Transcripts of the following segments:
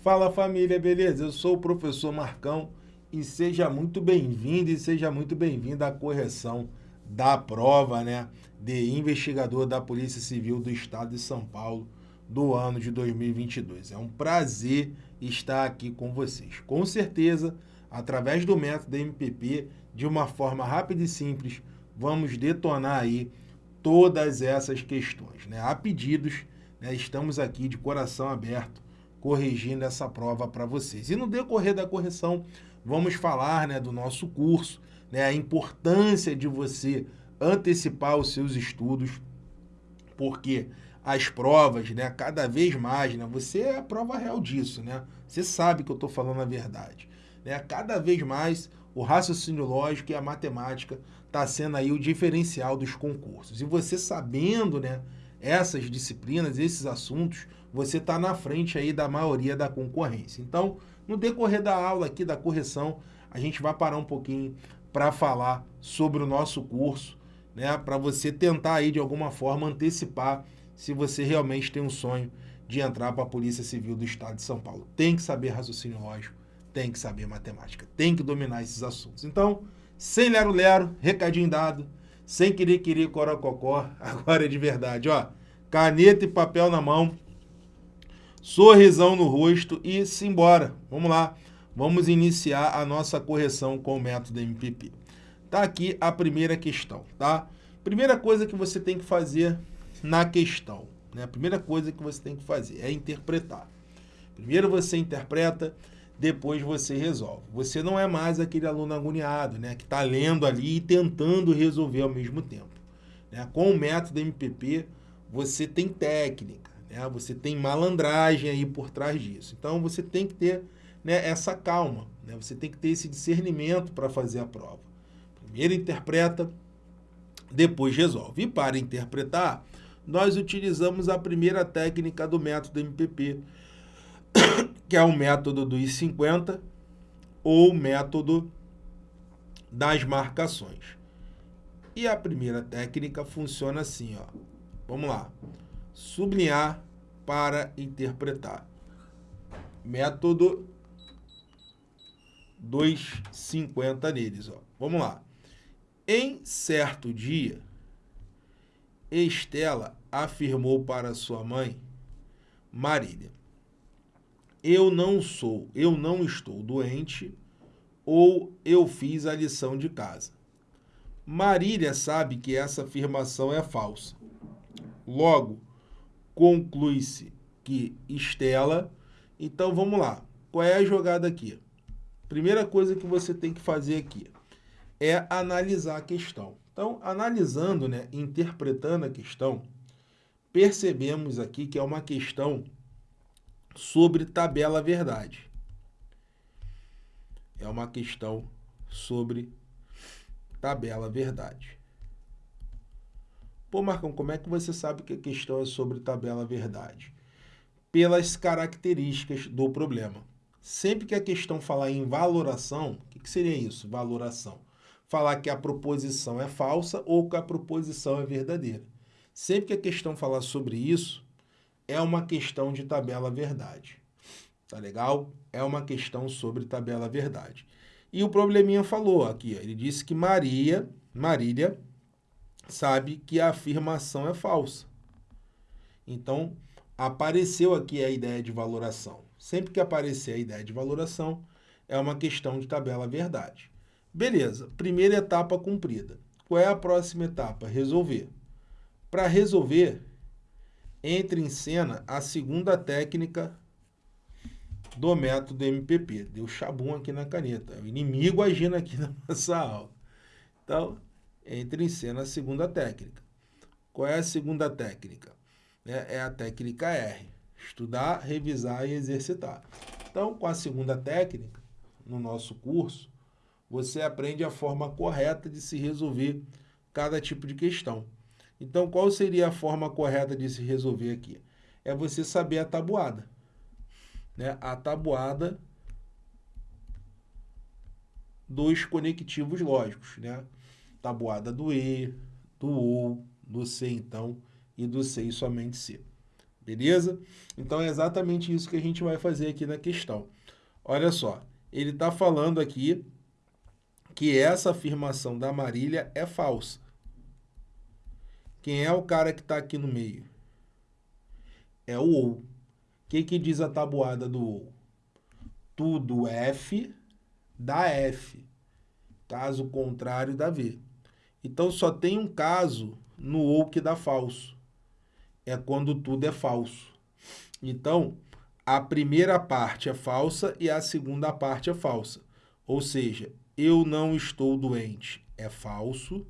Fala família, beleza? Eu sou o professor Marcão e seja muito bem-vindo e seja muito bem-vinda à correção da prova, né, de investigador da Polícia Civil do Estado de São Paulo do ano de 2022. É um prazer estar aqui com vocês. Com certeza, através do método MPP, de uma forma rápida e simples, vamos detonar aí todas essas questões, né? A pedidos, né, estamos aqui de coração aberto corrigindo essa prova para vocês. E no decorrer da correção, vamos falar né, do nosso curso, né, a importância de você antecipar os seus estudos, porque as provas, né, cada vez mais, né, você é a prova real disso, né? Você sabe que eu estou falando a verdade. Né? Cada vez mais o raciocínio lógico e a matemática está sendo aí o diferencial dos concursos. E você sabendo, né, essas disciplinas, esses assuntos, você está na frente aí da maioria da concorrência. Então, no decorrer da aula aqui, da correção, a gente vai parar um pouquinho para falar sobre o nosso curso, né, para você tentar aí de alguma forma antecipar se você realmente tem um sonho de entrar para a Polícia Civil do Estado de São Paulo. Tem que saber raciocínio lógico, tem que saber matemática, tem que dominar esses assuntos. Então, sem lero-lero, recadinho dado, sem querer querer corococó, agora é de verdade, ó. Caneta e papel na mão, sorrisão no rosto e simbora. Vamos lá, vamos iniciar a nossa correção com o método MPP. Tá aqui a primeira questão, tá? Primeira coisa que você tem que fazer na questão, né? A primeira coisa que você tem que fazer é interpretar. Primeiro você interpreta, depois você resolve. Você não é mais aquele aluno agoniado, né? Que está lendo ali e tentando resolver ao mesmo tempo. Né? Com o método MPP, você tem técnica, né? Você tem malandragem aí por trás disso. Então você tem que ter né, essa calma, né? Você tem que ter esse discernimento para fazer a prova. Primeiro interpreta, depois resolve. E para interpretar, nós utilizamos a primeira técnica do método MPP, que é o método dos 50 ou método das marcações. E a primeira técnica funciona assim, ó. Vamos lá. Sublinhar para interpretar. Método dos 50 neles, ó. Vamos lá. Em certo dia, Estela afirmou para sua mãe, Marília, eu não sou, eu não estou doente ou eu fiz a lição de casa. Marília sabe que essa afirmação é falsa. Logo, conclui-se que Estela... Então, vamos lá. Qual é a jogada aqui? Primeira coisa que você tem que fazer aqui é analisar a questão. Então, analisando, né, interpretando a questão, percebemos aqui que é uma questão sobre tabela verdade. É uma questão sobre tabela verdade. Pô, Marcão, como é que você sabe que a questão é sobre tabela verdade? Pelas características do problema. Sempre que a questão falar em valoração, o que, que seria isso? Valoração falar que a proposição é falsa ou que a proposição é verdadeira. Sempre que a questão falar sobre isso, é uma questão de tabela verdade. Tá legal? É uma questão sobre tabela verdade. E o probleminha falou aqui, ele disse que Maria, Marília, sabe que a afirmação é falsa. Então, apareceu aqui a ideia de valoração. Sempre que aparecer a ideia de valoração, é uma questão de tabela verdade. Beleza, primeira etapa cumprida. Qual é a próxima etapa? Resolver. Para resolver, entre em cena a segunda técnica do método MPP. Deu chabum aqui na caneta. É o inimigo agindo aqui na nossa aula. Então, entre em cena a segunda técnica. Qual é a segunda técnica? É, é a técnica R. Estudar, revisar e exercitar. Então, com a segunda técnica, no nosso curso, você aprende a forma correta de se resolver cada tipo de questão. Então, qual seria a forma correta de se resolver aqui? É você saber a tabuada. Né? A tabuada dos conectivos lógicos. Né? Tabuada do E, do OU, do C, então, e do C e somente C. Beleza? Então é exatamente isso que a gente vai fazer aqui na questão. Olha só, ele está falando aqui que essa afirmação da Marília é falsa. Quem é o cara que está aqui no meio? É o OU. O que, que diz a tabuada do OU? Tudo F dá F. Caso contrário dá V. Então só tem um caso no OU que dá falso. É quando tudo é falso. Então, a primeira parte é falsa e a segunda parte é falsa. Ou seja, eu não estou doente é falso.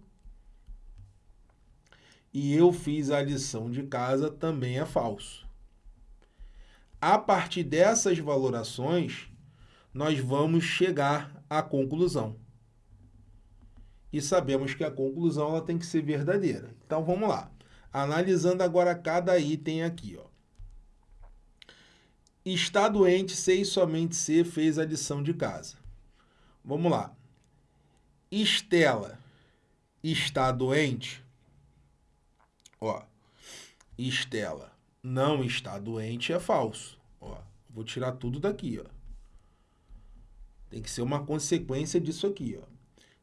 E eu fiz a lição de casa também é falso. A partir dessas valorações, nós vamos chegar à conclusão. E sabemos que a conclusão ela tem que ser verdadeira. Então vamos lá. Analisando agora cada item aqui, ó. Está doente, sei somente se fez a lição de casa. Vamos lá. Estela está doente? Ó, Estela não está doente é falso. Ó, vou tirar tudo daqui, ó. Tem que ser uma consequência disso aqui, ó.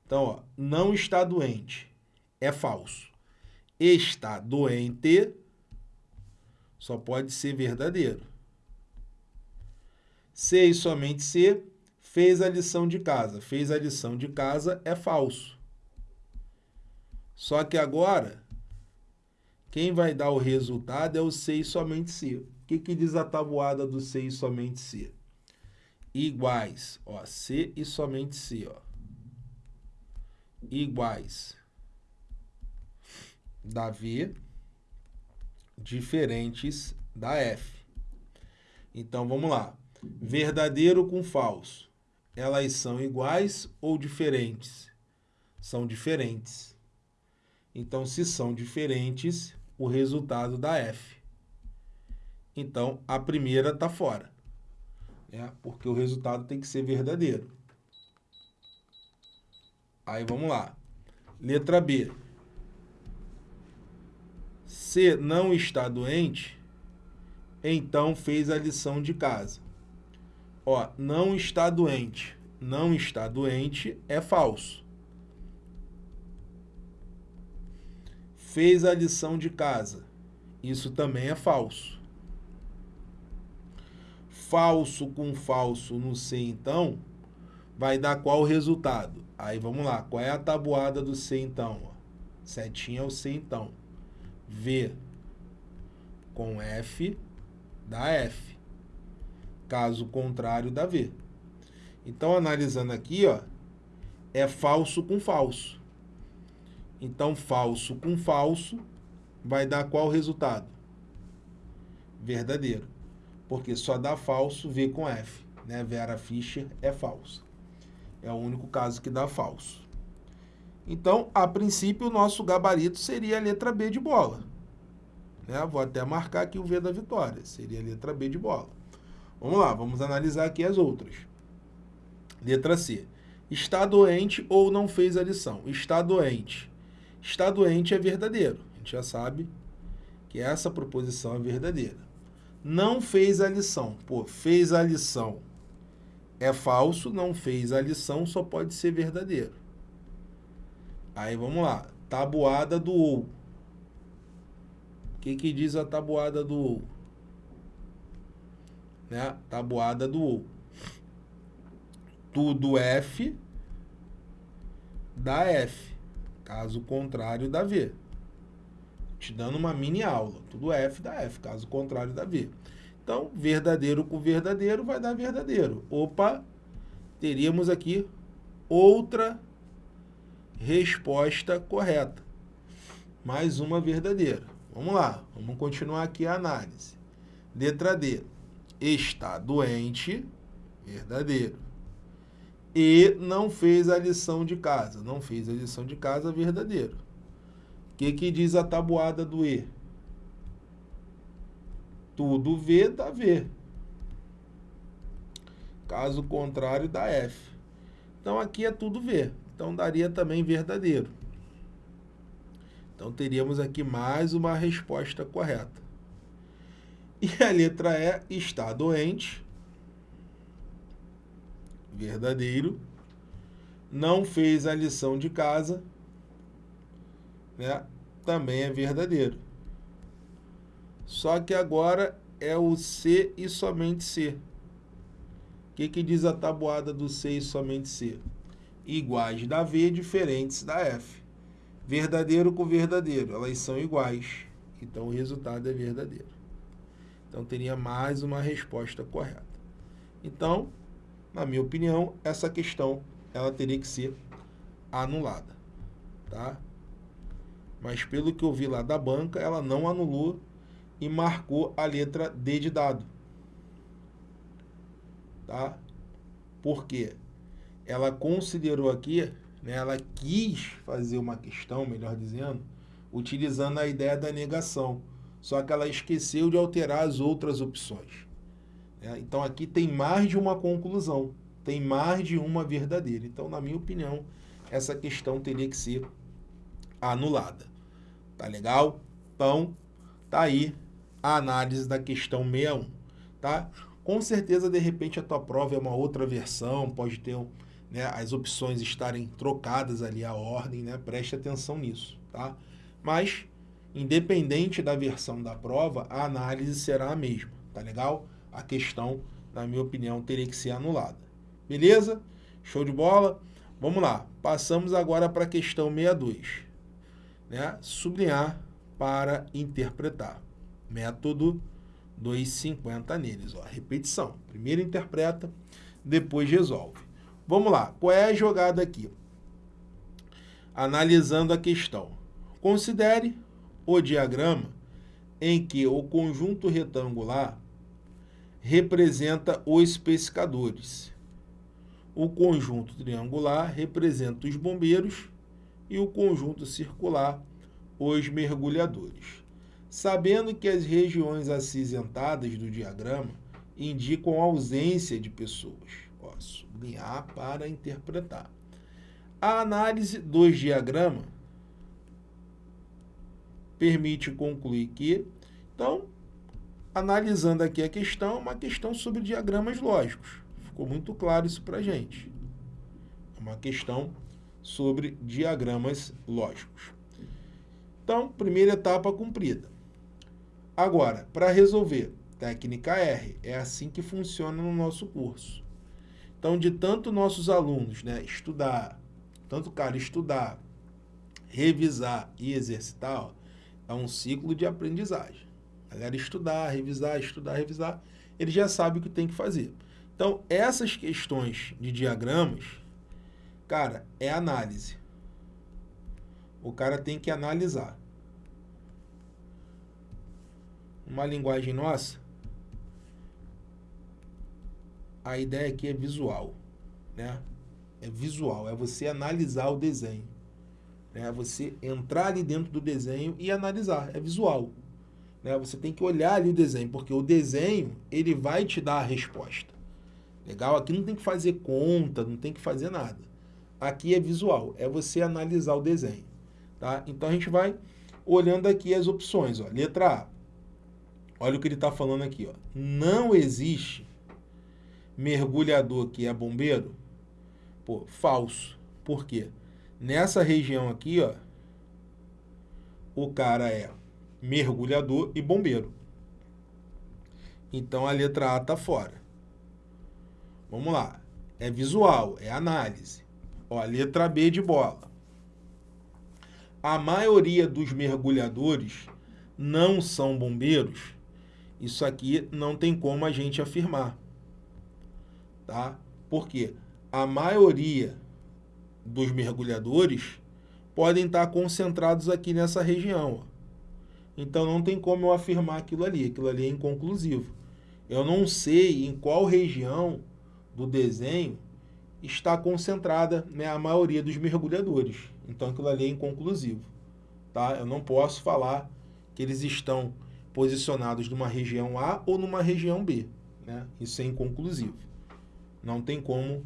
Então, ó, não está doente é falso. Está doente só pode ser verdadeiro. Se e somente se fez a lição de casa. Fez a lição de casa é falso. Só que agora, quem vai dar o resultado é o se e somente se. O que, que diz a tabuada do se e somente se? Iguais, ó, se e somente se, ó. Iguais da V, diferentes da F. Então, vamos lá verdadeiro com falso, elas são iguais ou diferentes? São diferentes. Então, se são diferentes, o resultado dá F. Então, a primeira está fora, né? porque o resultado tem que ser verdadeiro. Aí, vamos lá. Letra B. Se não está doente, então fez a lição de casa. Ó, não está doente. Não está doente é falso. Fez a lição de casa. Isso também é falso. Falso com falso no C, então, vai dar qual resultado? Aí vamos lá, qual é a tabuada do C, então? Setinha é o C, então. V com F dá F. Caso contrário, dá V. Então, analisando aqui, ó, é falso com falso. Então, falso com falso vai dar qual resultado? Verdadeiro. Porque só dá falso V com F. Né? Vera Fischer é falsa. É o único caso que dá falso. Então, a princípio, o nosso gabarito seria a letra B de bola. Né? Vou até marcar aqui o V da vitória. Seria a letra B de bola. Vamos lá, vamos analisar aqui as outras. Letra C. Está doente ou não fez a lição? Está doente. Está doente é verdadeiro. A gente já sabe que essa proposição é verdadeira. Não fez a lição. Pô, fez a lição. É falso, não fez a lição, só pode ser verdadeiro. Aí vamos lá. Tabuada do ou. O que, que diz a tabuada do ou? né? Tabuada do ou. Tudo F dá F. Caso contrário, dá V. Te dando uma mini aula. Tudo F dá F. Caso contrário, dá V. Então, verdadeiro com verdadeiro vai dar verdadeiro. Opa, teríamos aqui outra resposta correta. Mais uma verdadeira. Vamos lá, vamos continuar aqui a análise. Letra D está doente, verdadeiro. E não fez a lição de casa. Não fez a lição de casa, verdadeiro. O que, que diz a tabuada do E? Tudo V dá V. Caso contrário, dá F. Então, aqui é tudo V. Então, daria também verdadeiro. Então, teríamos aqui mais uma resposta correta. E a letra E, está doente. Verdadeiro. Não fez a lição de casa. Né? Também é verdadeiro. Só que agora é o C e somente C. O que, que diz a tabuada do C e somente C? Iguais da V, diferentes da F. Verdadeiro com verdadeiro, elas são iguais. Então, o resultado é verdadeiro. Então, teria mais uma resposta correta. Então, na minha opinião, essa questão ela teria que ser anulada. Tá? Mas, pelo que eu vi lá da banca, ela não anulou e marcou a letra D de dado. Tá? Por quê? Ela considerou aqui, né, ela quis fazer uma questão, melhor dizendo, utilizando a ideia da negação. Só que ela esqueceu de alterar as outras opções. Né? Então aqui tem mais de uma conclusão, tem mais de uma verdadeira. Então, na minha opinião, essa questão teria que ser anulada. Tá legal? Então, tá aí a análise da questão 61, tá? Com certeza, de repente, a tua prova é uma outra versão, pode ter né, as opções estarem trocadas ali, a ordem, né? Preste atenção nisso, tá? Mas, independente da versão da prova, a análise será a mesma, tá legal? A questão, na minha opinião, teria que ser anulada. Beleza? Show de bola? Vamos lá. Passamos agora para a questão 62. Né? Sublinhar para interpretar método 250 neles. Ó, repetição. Primeiro interpreta, depois resolve. Vamos lá. Qual é a jogada aqui? Analisando a questão. Considere o diagrama em que o conjunto retangular representa os pescadores. O conjunto triangular representa os bombeiros e o conjunto circular os mergulhadores sabendo que as regiões acinzentadas do diagrama indicam ausência de pessoas. Ó, sublinhar para interpretar. A análise dos diagramas permite concluir que, então, analisando aqui a questão, é uma questão sobre diagramas lógicos. Ficou muito claro isso para a gente. É uma questão sobre diagramas lógicos. Então, primeira etapa cumprida. Agora, para resolver, técnica R, é assim que funciona no nosso curso. Então, de tanto nossos alunos né, estudar, tanto cara estudar, revisar e exercitar, ó, é um ciclo de aprendizagem. A galera estudar, revisar, estudar, revisar, ele já sabe o que tem que fazer. Então, essas questões de diagramas, cara, é análise. O cara tem que analisar uma linguagem nossa, a ideia aqui é visual, né? É visual, é você analisar o desenho. Né? Você entrar ali dentro do desenho e analisar, é visual. Né? Você tem que olhar ali o desenho, porque o desenho, ele vai te dar a resposta. Legal? Aqui não tem que fazer conta, não tem que fazer nada. Aqui é visual, é você analisar o desenho. Tá? Então a gente vai olhando aqui as opções. Ó. Letra A, Olha o que ele está falando aqui. Ó. Não existe mergulhador que é bombeiro? Pô, falso. Por quê? Nessa região aqui, ó, o cara é mergulhador e bombeiro. Então a letra A está fora. Vamos lá. É visual, é análise. Ó, letra B de bola. A maioria dos mergulhadores não são bombeiros isso aqui não tem como a gente afirmar. Tá? Porque a maioria dos mergulhadores podem estar concentrados aqui nessa região. Então não tem como eu afirmar aquilo ali, aquilo ali é inconclusivo. Eu não sei em qual região do desenho está concentrada né, a maioria dos mergulhadores. Então aquilo ali é inconclusivo. Tá? Eu não posso falar que eles estão posicionados numa região A ou numa região B. Né? Isso é inconclusivo. Não tem como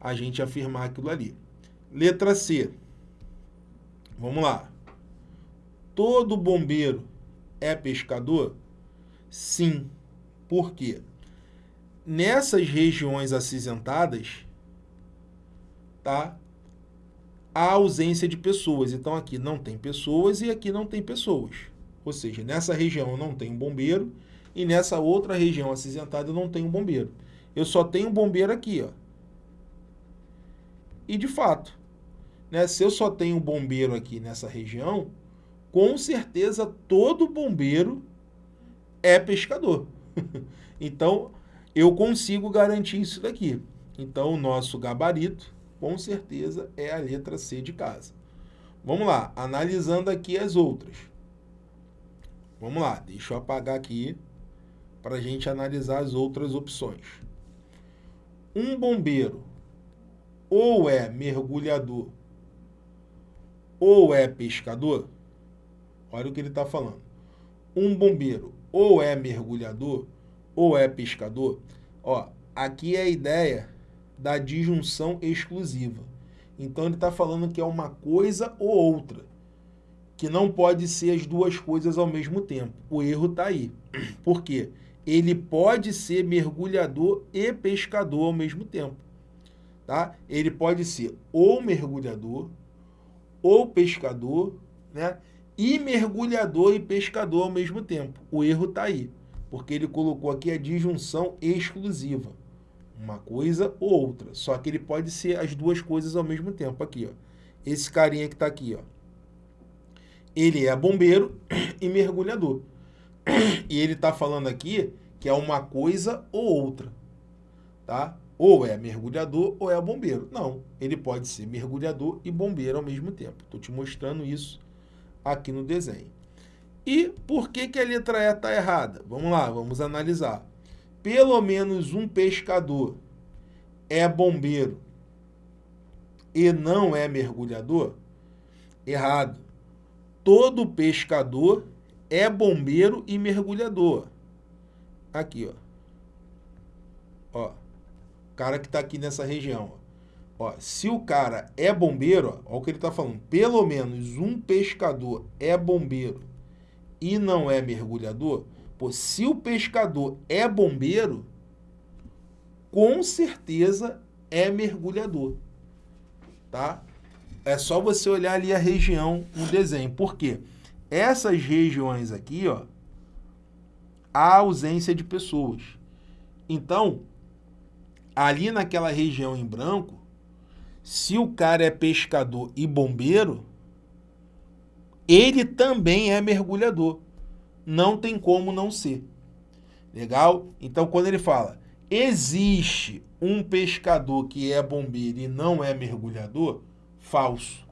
a gente afirmar aquilo ali. Letra C. Vamos lá. Todo bombeiro é pescador? Sim. Por quê? Nessas regiões acinzentadas, tá? A ausência de pessoas. Então aqui não tem pessoas e aqui não tem pessoas. Ou seja, nessa região não tem um bombeiro e nessa outra região acinzentada eu não tenho bombeiro. Eu só tenho bombeiro aqui, ó. E de fato, né, se eu só tenho bombeiro aqui nessa região, com certeza todo bombeiro é pescador. então, eu consigo garantir isso daqui. Então, o nosso gabarito, com certeza, é a letra C de casa. Vamos lá, analisando aqui as outras. Vamos lá, deixa eu apagar aqui para a gente analisar as outras opções. Um bombeiro ou é mergulhador ou é pescador, olha o que ele está falando. Um bombeiro ou é mergulhador ou é pescador, ó, aqui é a ideia da disjunção exclusiva. Então ele está falando que é uma coisa ou outra, que não pode ser as duas coisas ao mesmo tempo. O erro está aí. Por quê? Ele pode ser mergulhador e pescador ao mesmo tempo tá? Ele pode ser ou mergulhador, ou pescador, né? E mergulhador e pescador ao mesmo tempo. O erro está aí, porque ele colocou aqui a disjunção exclusiva. Uma coisa ou outra. Só que ele pode ser as duas coisas ao mesmo tempo. Aqui, ó. Esse carinha que está aqui, ó. Ele é bombeiro e mergulhador. E ele está falando aqui que é uma coisa ou outra, tá? Ou é mergulhador ou é bombeiro. Não, ele pode ser mergulhador e bombeiro ao mesmo tempo. Estou te mostrando isso aqui no desenho. E por que, que a letra E está errada? Vamos lá, vamos analisar. Pelo menos um pescador é bombeiro e não é mergulhador? Errado. Todo pescador é bombeiro e mergulhador. Aqui, ó. Ó cara que está aqui nessa região. Ó, se o cara é bombeiro, ó, ó o que ele está falando, pelo menos um pescador é bombeiro e não é mergulhador, pô, se o pescador é bombeiro, com certeza é mergulhador, tá? É só você olhar ali a região no desenho. Por quê? Essas regiões aqui, ó, há ausência de pessoas. Então, ali naquela região em branco, se o cara é pescador e bombeiro, ele também é mergulhador. Não tem como não ser. Legal? Então, quando ele fala, existe um pescador que é bombeiro e não é mergulhador, falso.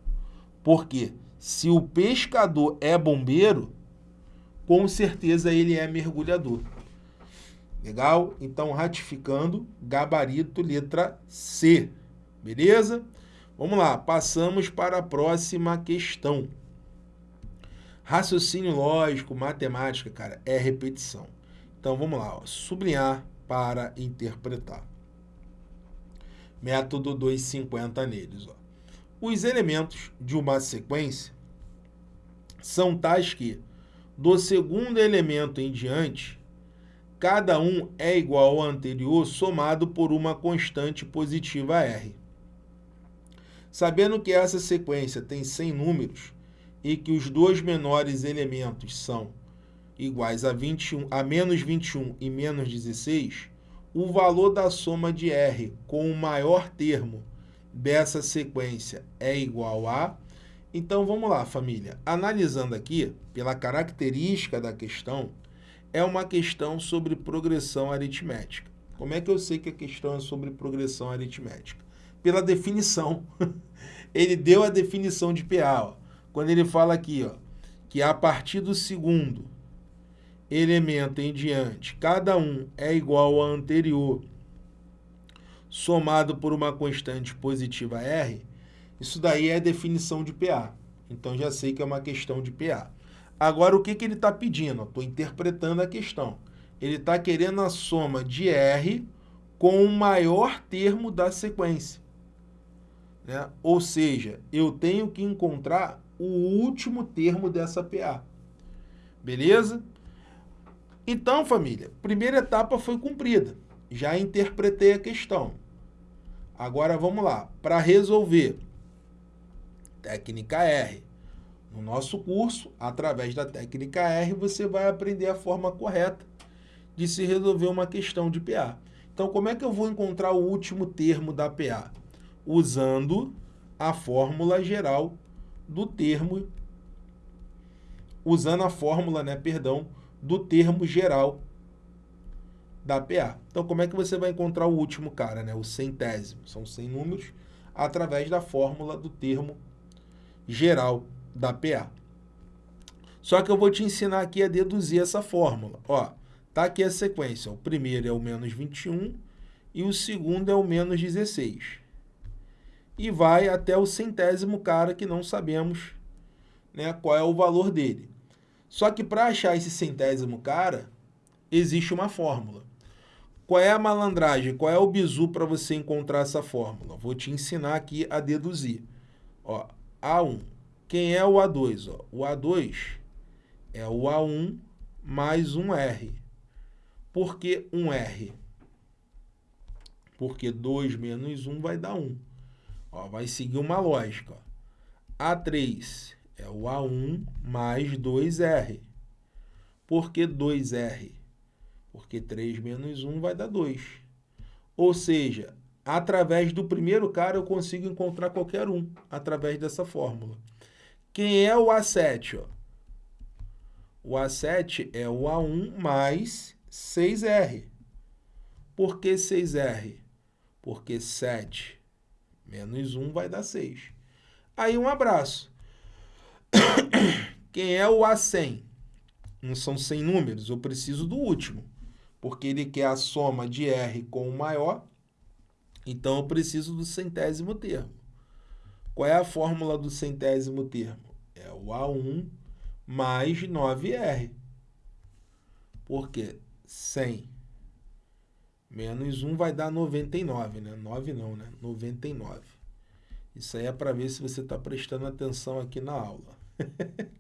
Por quê? Se o pescador é bombeiro, com certeza ele é mergulhador. Legal? Então, ratificando, gabarito, letra C. Beleza? Vamos lá, passamos para a próxima questão. Raciocínio lógico, matemática, cara, é repetição. Então, vamos lá, ó, sublinhar para interpretar. Método 250 neles. Ó. Os elementos de uma sequência são tais que, do segundo elemento em diante, cada um é igual ao anterior somado por uma constante positiva R. Sabendo que essa sequência tem 100 números e que os dois menores elementos são iguais a, 21, a menos 21 e menos 16, o valor da soma de R com o maior termo dessa sequência é igual a... Então, vamos lá, família. Analisando aqui, pela característica da questão, é uma questão sobre progressão aritmética. Como é que eu sei que a questão é sobre progressão aritmética? Pela definição. ele deu a definição de PA. Ó. Quando ele fala aqui, ó, que a partir do segundo elemento em diante, cada um é igual ao anterior, somado por uma constante positiva R, isso daí é a definição de PA. Então, já sei que é uma questão de PA. Agora, o que, que ele está pedindo? Estou interpretando a questão. Ele está querendo a soma de R com o maior termo da sequência. Né? Ou seja, eu tenho que encontrar o último termo dessa PA. Beleza? Então, família, primeira etapa foi cumprida. Já interpretei a questão. Agora vamos lá. Para resolver, técnica R. No nosso curso, através da técnica R, você vai aprender a forma correta de se resolver uma questão de PA. Então, como é que eu vou encontrar o último termo da PA? Usando a fórmula geral do termo, usando a fórmula, né, perdão, do termo geral da PA. Então, como é que você vai encontrar o último cara, né, o centésimo? São 100 números através da fórmula do termo geral da PA. Só que eu vou te ensinar aqui a deduzir essa fórmula. Ó, tá aqui a sequência. O primeiro é o menos 21 e o segundo é o menos 16. E vai até o centésimo cara que não sabemos né, qual é o valor dele. Só que para achar esse centésimo cara, existe uma fórmula. Qual é a malandragem? Qual é o bizu para você encontrar essa fórmula? Vou te ensinar aqui a deduzir. Ó, A1. Quem é o A2? Ó? O A2 é o A1 mais um R. Por que um R? Porque 2 menos 1 vai dar 1. Ó, vai seguir uma lógica. Ó. A3 é o A1 mais 2R. Por que 2R? Porque 3 menos 1 vai dar 2. Ou seja, através do primeiro cara eu consigo encontrar qualquer um, através dessa fórmula. Quem é o A7? Ó? O A7 é o A1 mais 6R. Por que 6R? Porque 7 menos 1 vai dar 6. Aí um abraço. Quem é o A100? Não são 100 números, eu preciso do último. Porque ele quer a soma de R com o maior, então eu preciso do centésimo termo. Qual é a fórmula do centésimo termo? É o A1 mais 9R. Por quê? 100 menos 1 vai dar 99, né? 9 não, né? 99. Isso aí é para ver se você está prestando atenção aqui na aula.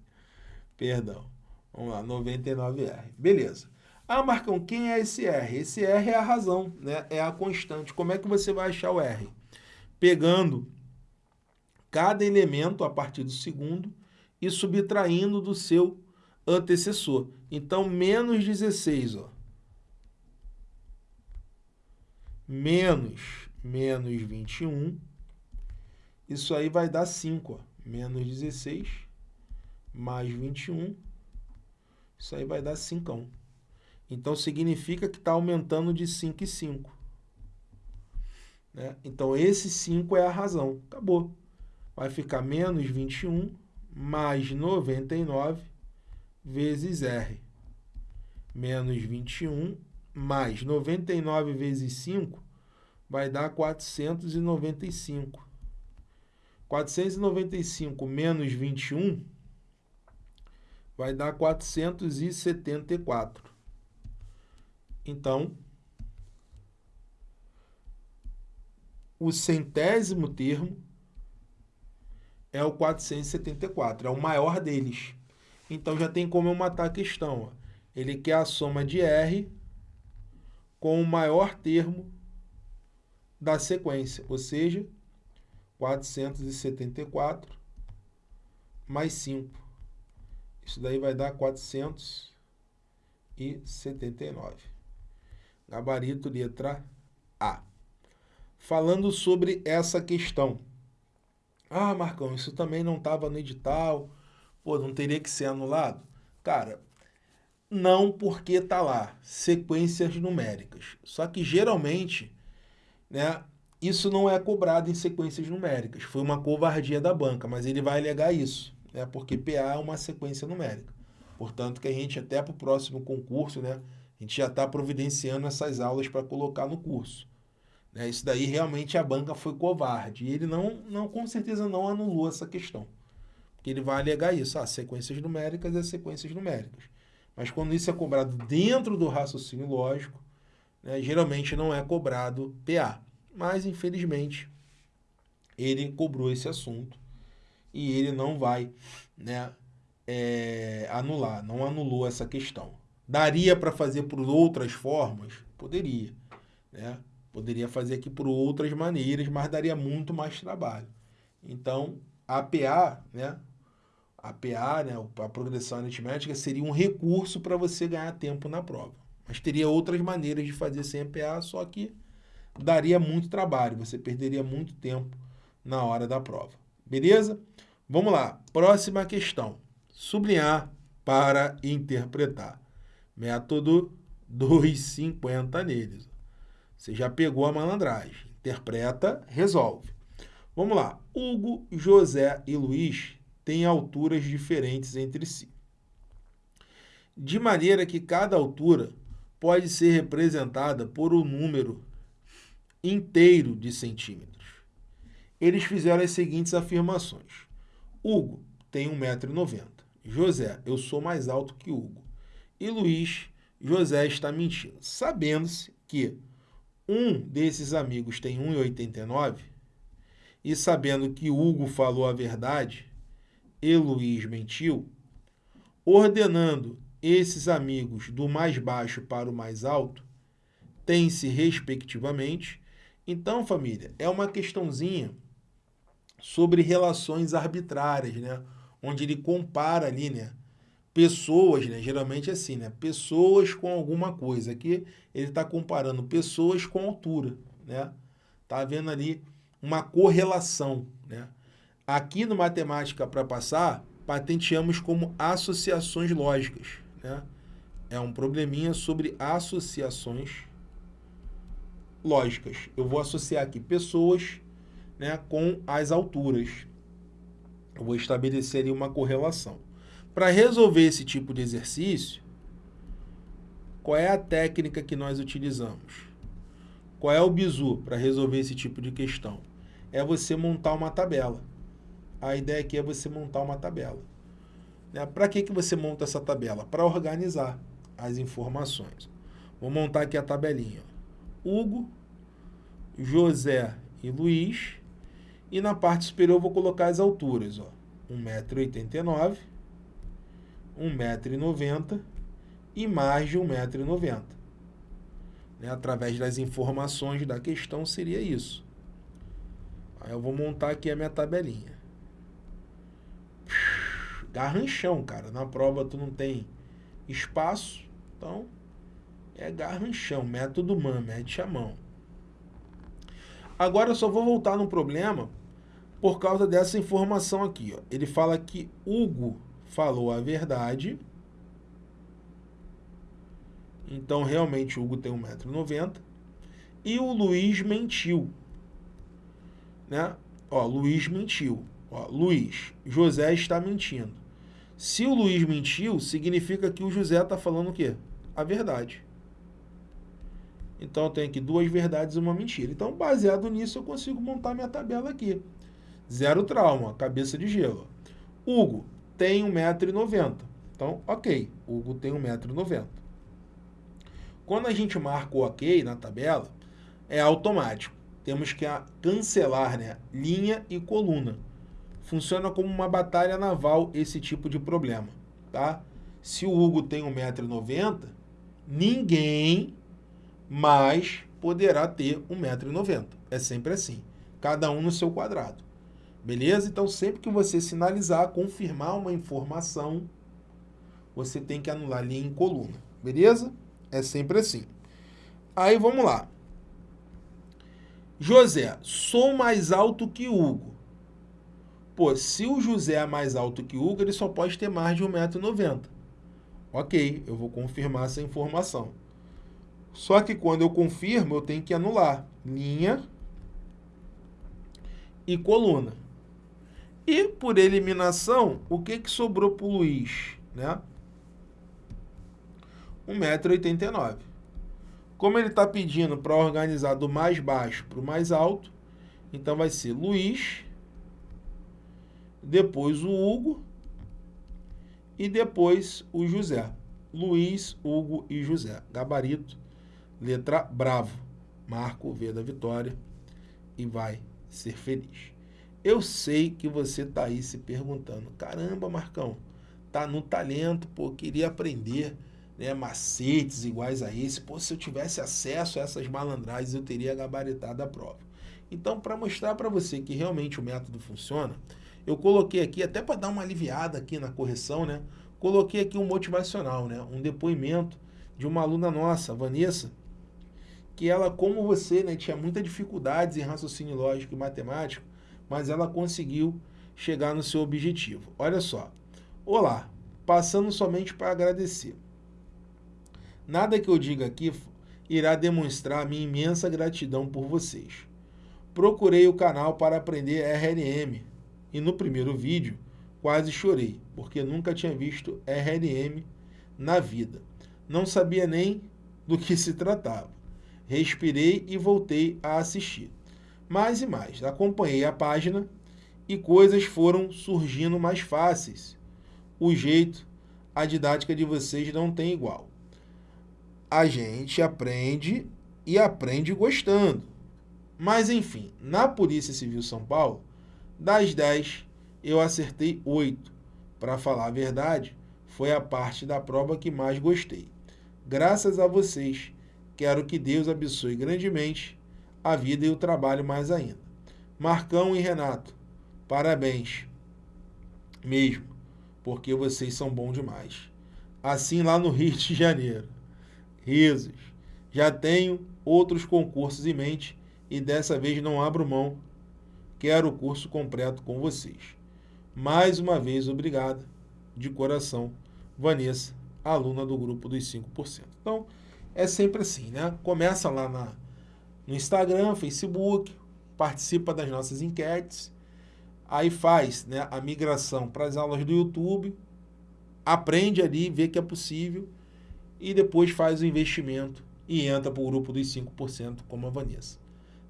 Perdão. Vamos lá, 99R. Beleza. Ah, Marcão, quem é esse R? Esse R é a razão, né? é a constante. Como é que você vai achar o R? Pegando cada elemento a partir do segundo e subtraindo do seu antecessor. Então, menos 16, ó. Menos, menos 21. Isso aí vai dar 5, ó. Menos 16, mais 21. Isso aí vai dar 5. Então, significa que está aumentando de 5 em 5. Né? Então, esse 5 é a razão. Acabou. Vai ficar menos 21 mais 99 vezes R. Menos 21 mais 99 vezes 5 vai dar 495. 495 menos 21 vai dar 474. Então, o centésimo termo é o 474, é o maior deles. Então já tem como eu matar a questão. Ele quer a soma de R com o maior termo da sequência, ou seja, 474 mais 5. Isso daí vai dar 479. Gabarito letra A. Falando sobre essa questão ah, Marcão, isso também não estava no edital. Pô, não teria que ser anulado? Cara, não porque está lá, sequências numéricas. Só que geralmente, né, isso não é cobrado em sequências numéricas. Foi uma covardia da banca, mas ele vai alegar isso, né, porque PA é uma sequência numérica. Portanto, que a gente até para o próximo concurso, né, a gente já está providenciando essas aulas para colocar no curso. Né? Isso daí realmente a banca foi covarde. E ele não, não, com certeza não anulou essa questão. Porque ele vai alegar isso. Ah, sequências numéricas é sequências numéricas. Mas quando isso é cobrado dentro do raciocínio lógico, né, geralmente não é cobrado PA. Mas, infelizmente, ele cobrou esse assunto e ele não vai né, é, anular, não anulou essa questão. Daria para fazer por outras formas? Poderia, né? Poderia fazer aqui por outras maneiras, mas daria muito mais trabalho. Então, a PA, né? A PA, né, a progressão aritmética, seria um recurso para você ganhar tempo na prova. Mas teria outras maneiras de fazer sem a PA, só que daria muito trabalho, você perderia muito tempo na hora da prova. Beleza? Vamos lá, próxima questão. Sublinhar para interpretar. Método 250 neles. Você já pegou a malandragem. Interpreta, resolve. Vamos lá. Hugo, José e Luiz têm alturas diferentes entre si. De maneira que cada altura pode ser representada por um número inteiro de centímetros. Eles fizeram as seguintes afirmações. Hugo tem 1,90m. José, eu sou mais alto que Hugo. E Luiz, José está mentindo. Sabendo-se que um desses amigos tem 1,89 e sabendo que Hugo falou a verdade e Luiz mentiu, ordenando esses amigos do mais baixo para o mais alto, tem-se respectivamente. Então, família, é uma questãozinha sobre relações arbitrárias, né? Onde ele compara ali, né? Pessoas, né? Geralmente é assim, né? Pessoas com alguma coisa. Aqui ele está comparando pessoas com altura, né? Tá vendo ali uma correlação, né? Aqui no Matemática para Passar, patenteamos como associações lógicas, né? É um probleminha sobre associações lógicas. Eu vou associar aqui pessoas né, com as alturas. Eu vou estabelecer ali uma correlação. Para resolver esse tipo de exercício, qual é a técnica que nós utilizamos? Qual é o bizu para resolver esse tipo de questão? É você montar uma tabela. A ideia aqui é você montar uma tabela. Né? Para que, que você monta essa tabela? Para organizar as informações. Vou montar aqui a tabelinha. Hugo, José e Luiz e na parte superior vou colocar as alturas, ó. 1,89m, 1,90m e mais de 1,90m. Né? Através das informações da questão seria isso. Aí eu vou montar aqui a minha tabelinha. Garranchão, cara. Na prova tu não tem espaço, então é garranchão. Método MAN, mete a mão. Agora eu só vou voltar no problema por causa dessa informação aqui. Ó. Ele fala que Hugo falou a verdade. Então, realmente, Hugo tem 1,90m. E o Luiz mentiu. Né? Ó, Luiz mentiu. Ó, Luiz, José está mentindo. Se o Luiz mentiu, significa que o José está falando o quê? A verdade. Então, eu tenho aqui duas verdades e uma mentira. Então, baseado nisso, eu consigo montar minha tabela aqui. Zero trauma, cabeça de gelo. Hugo tem 1,90m. Então, ok, Hugo tem 1,90m. Quando a gente marca o ok na tabela, é automático. Temos que cancelar né, linha e coluna. Funciona como uma batalha naval esse tipo de problema. Tá? Se o Hugo tem 1,90m, ninguém mais poderá ter 1,90m. É sempre assim. Cada um no seu quadrado. Beleza? Então, sempre que você sinalizar, confirmar uma informação, você tem que anular linha em coluna. Beleza? É sempre assim. Aí, vamos lá. José, sou mais alto que Hugo. Pô, se o José é mais alto que Hugo, ele só pode ter mais de 1,90m. Ok, eu vou confirmar essa informação. Só que quando eu confirmo, eu tenho que anular linha e coluna. E por eliminação, o que, que sobrou para o Luiz? Né? 1,89m. Como ele está pedindo para organizar do mais baixo para o mais alto, então vai ser Luiz, depois o Hugo e depois o José. Luiz, Hugo e José. Gabarito, letra bravo. Marco V da vitória e vai ser feliz. Eu sei que você está aí se perguntando, caramba, Marcão, tá no talento, pô, queria aprender, né, macetes iguais a esse. Pô, se eu tivesse acesso a essas malandragens, eu teria gabaritado a prova. Então, para mostrar para você que realmente o método funciona, eu coloquei aqui, até para dar uma aliviada aqui na correção, né? Coloquei aqui um motivacional, né? Um depoimento de uma aluna nossa, Vanessa, que ela, como você, né, tinha muitas dificuldades em raciocínio lógico e matemático, mas ela conseguiu chegar no seu objetivo. Olha só. Olá, passando somente para agradecer. Nada que eu diga aqui irá demonstrar minha imensa gratidão por vocês. Procurei o canal para aprender RLM e no primeiro vídeo quase chorei, porque nunca tinha visto RLM na vida. Não sabia nem do que se tratava. Respirei e voltei a assistir. Mais e mais, acompanhei a página e coisas foram surgindo mais fáceis. O jeito, a didática de vocês não tem igual. A gente aprende e aprende gostando. Mas enfim, na Polícia Civil São Paulo, das 10, eu acertei 8. Para falar a verdade, foi a parte da prova que mais gostei. Graças a vocês, quero que Deus abençoe grandemente a vida e o trabalho mais ainda. Marcão e Renato, parabéns. Mesmo, porque vocês são bons demais. Assim lá no Rio de Janeiro. Risos. Já tenho outros concursos em mente e dessa vez não abro mão. Quero o curso completo com vocês. Mais uma vez, obrigado de coração, Vanessa, aluna do grupo dos 5%. Então, é sempre assim, né? Começa lá na, no Instagram, Facebook, participa das nossas enquetes, aí faz né, a migração para as aulas do YouTube, aprende ali, vê que é possível e depois faz o investimento e entra para o grupo dos 5% como a Vanessa.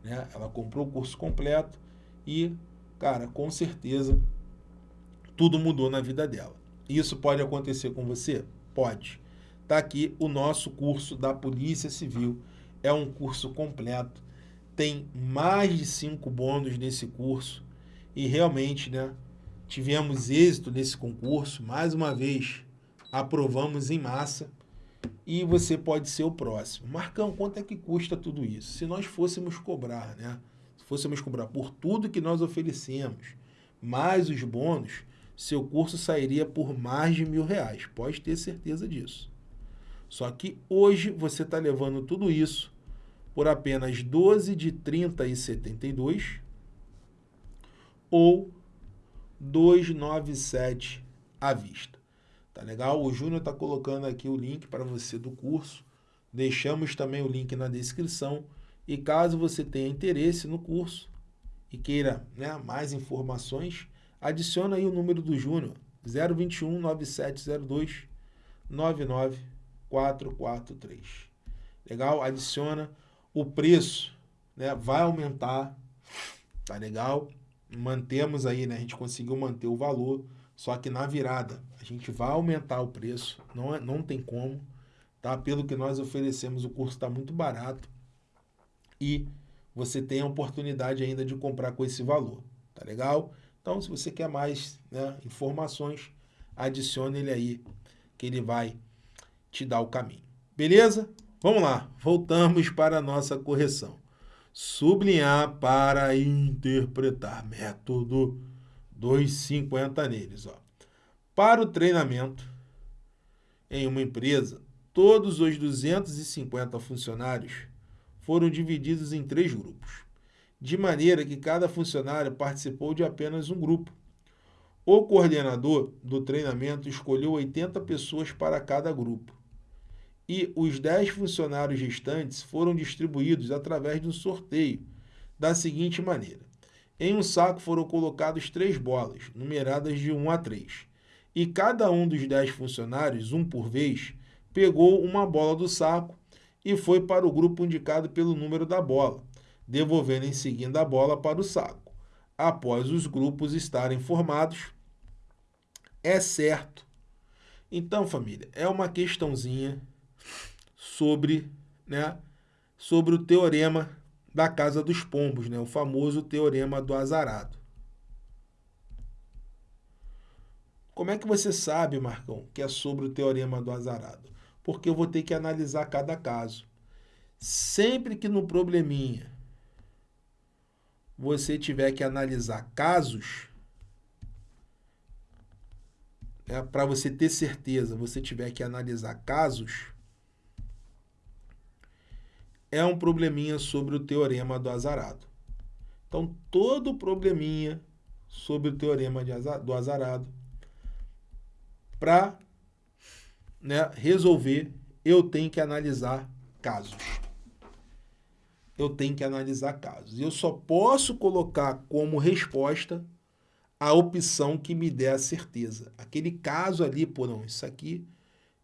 Né? Ela comprou o curso completo e, cara, com certeza tudo mudou na vida dela. Isso pode acontecer com você? Pode. Está aqui o nosso curso da Polícia Civil. É um curso completo. Tem mais de cinco bônus nesse curso. E realmente, né, tivemos êxito nesse concurso. Mais uma vez, aprovamos em massa. E você pode ser o próximo. Marcão, quanto é que custa tudo isso? Se nós fôssemos cobrar, né? Se fôssemos cobrar por tudo que nós oferecemos, mais os bônus, seu curso sairia por mais de mil reais. Pode ter certeza disso. Só que hoje você está levando tudo isso por apenas 12 de 30 e 72 ou 297 à vista. Tá legal? O Júnior está colocando aqui o link para você do curso. Deixamos também o link na descrição. E caso você tenha interesse no curso e queira né, mais informações, Adiciona aí o número do Júnior, 021 9702 99443. Legal? Adiciona. O preço né, vai aumentar, tá legal? Mantemos aí, né? A gente conseguiu manter o valor, só que na virada a gente vai aumentar o preço, não, é, não tem como, tá? Pelo que nós oferecemos, o curso está muito barato e você tem a oportunidade ainda de comprar com esse valor, tá legal? Então, se você quer mais né, informações, adicione ele aí, que ele vai te dar o caminho. Beleza? Vamos lá, voltamos para a nossa correção. Sublinhar para interpretar. Método 250 neles. Ó. Para o treinamento em uma empresa, todos os 250 funcionários foram divididos em três grupos de maneira que cada funcionário participou de apenas um grupo. O coordenador do treinamento escolheu 80 pessoas para cada grupo. E os 10 funcionários restantes foram distribuídos através de um sorteio, da seguinte maneira. Em um saco foram colocados três bolas, numeradas de 1 a 3. E cada um dos 10 funcionários, um por vez, pegou uma bola do saco e foi para o grupo indicado pelo número da bola devolvendo em seguida a bola para o saco. Após os grupos estarem formados, é certo. Então, família, é uma questãozinha sobre, né, sobre o teorema da casa dos pombos, né, o famoso teorema do azarado. Como é que você sabe, Marcão, que é sobre o teorema do azarado? porque eu vou ter que analisar cada caso. Sempre que no probleminha você tiver que analisar casos, é, para você ter certeza, você tiver que analisar casos, é um probleminha sobre o teorema do azarado. Então, todo probleminha sobre o teorema do azarado, para né, resolver, eu tenho que analisar casos. Eu tenho que analisar casos. Eu só posso colocar como resposta a opção que me der a certeza. Aquele caso ali, pô, não, isso aqui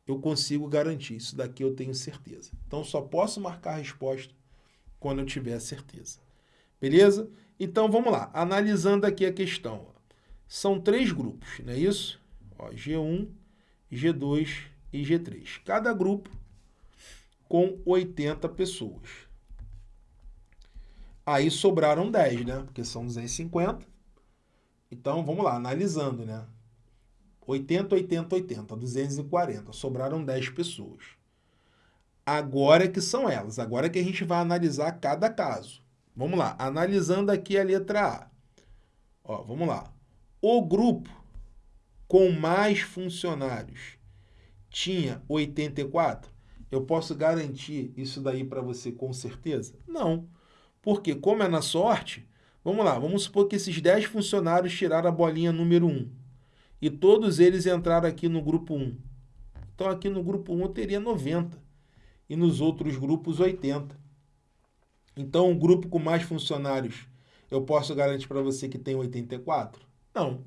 eu consigo garantir, isso daqui eu tenho certeza. Então, só posso marcar a resposta quando eu tiver certeza. Beleza? Então, vamos lá. Analisando aqui a questão. São três grupos, não é isso? Ó, G1, G2 e G3. Cada grupo com 80 pessoas. Aí sobraram 10, né? Porque são 250. Então, vamos lá, analisando, né? 80, 80, 80, 240. Sobraram 10 pessoas. Agora é que são elas. Agora é que a gente vai analisar cada caso. Vamos lá, analisando aqui a letra A. Ó, vamos lá. O grupo com mais funcionários tinha 84? Eu posso garantir isso daí para você com certeza? Não. Porque como é na sorte, vamos lá, vamos supor que esses 10 funcionários tiraram a bolinha número 1. E todos eles entraram aqui no grupo 1. Então aqui no grupo 1 eu teria 90. E nos outros grupos 80. Então, um grupo com mais funcionários, eu posso garantir para você que tem 84? Não.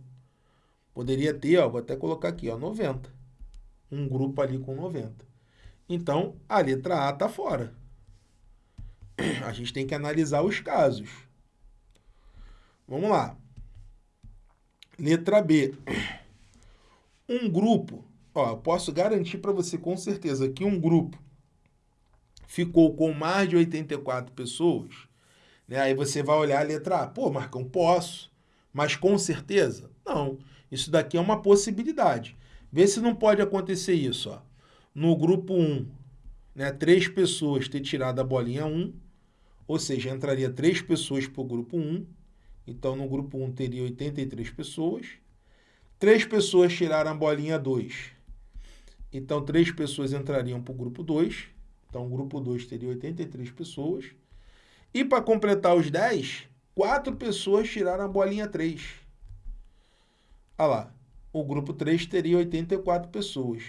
Poderia ter, ó, vou até colocar aqui, ó, 90. Um grupo ali com 90. Então, a letra A está fora. A gente tem que analisar os casos. Vamos lá. Letra B. Um grupo, ó, eu posso garantir para você com certeza que um grupo ficou com mais de 84 pessoas, né? aí você vai olhar a letra A. Pô, Marcão, posso, mas com certeza? Não. Isso daqui é uma possibilidade. Vê se não pode acontecer isso. Ó. No grupo 1, né, três pessoas ter tirado a bolinha 1, ou seja, entraria três pessoas para o grupo 1. Então, no grupo 1 teria 83 pessoas. Três pessoas tiraram a bolinha 2. Então, três pessoas entrariam para o grupo 2. Então, o grupo 2 teria 83 pessoas. E para completar os 10, quatro pessoas tiraram a bolinha 3. Olha lá, o grupo 3 teria 84 pessoas.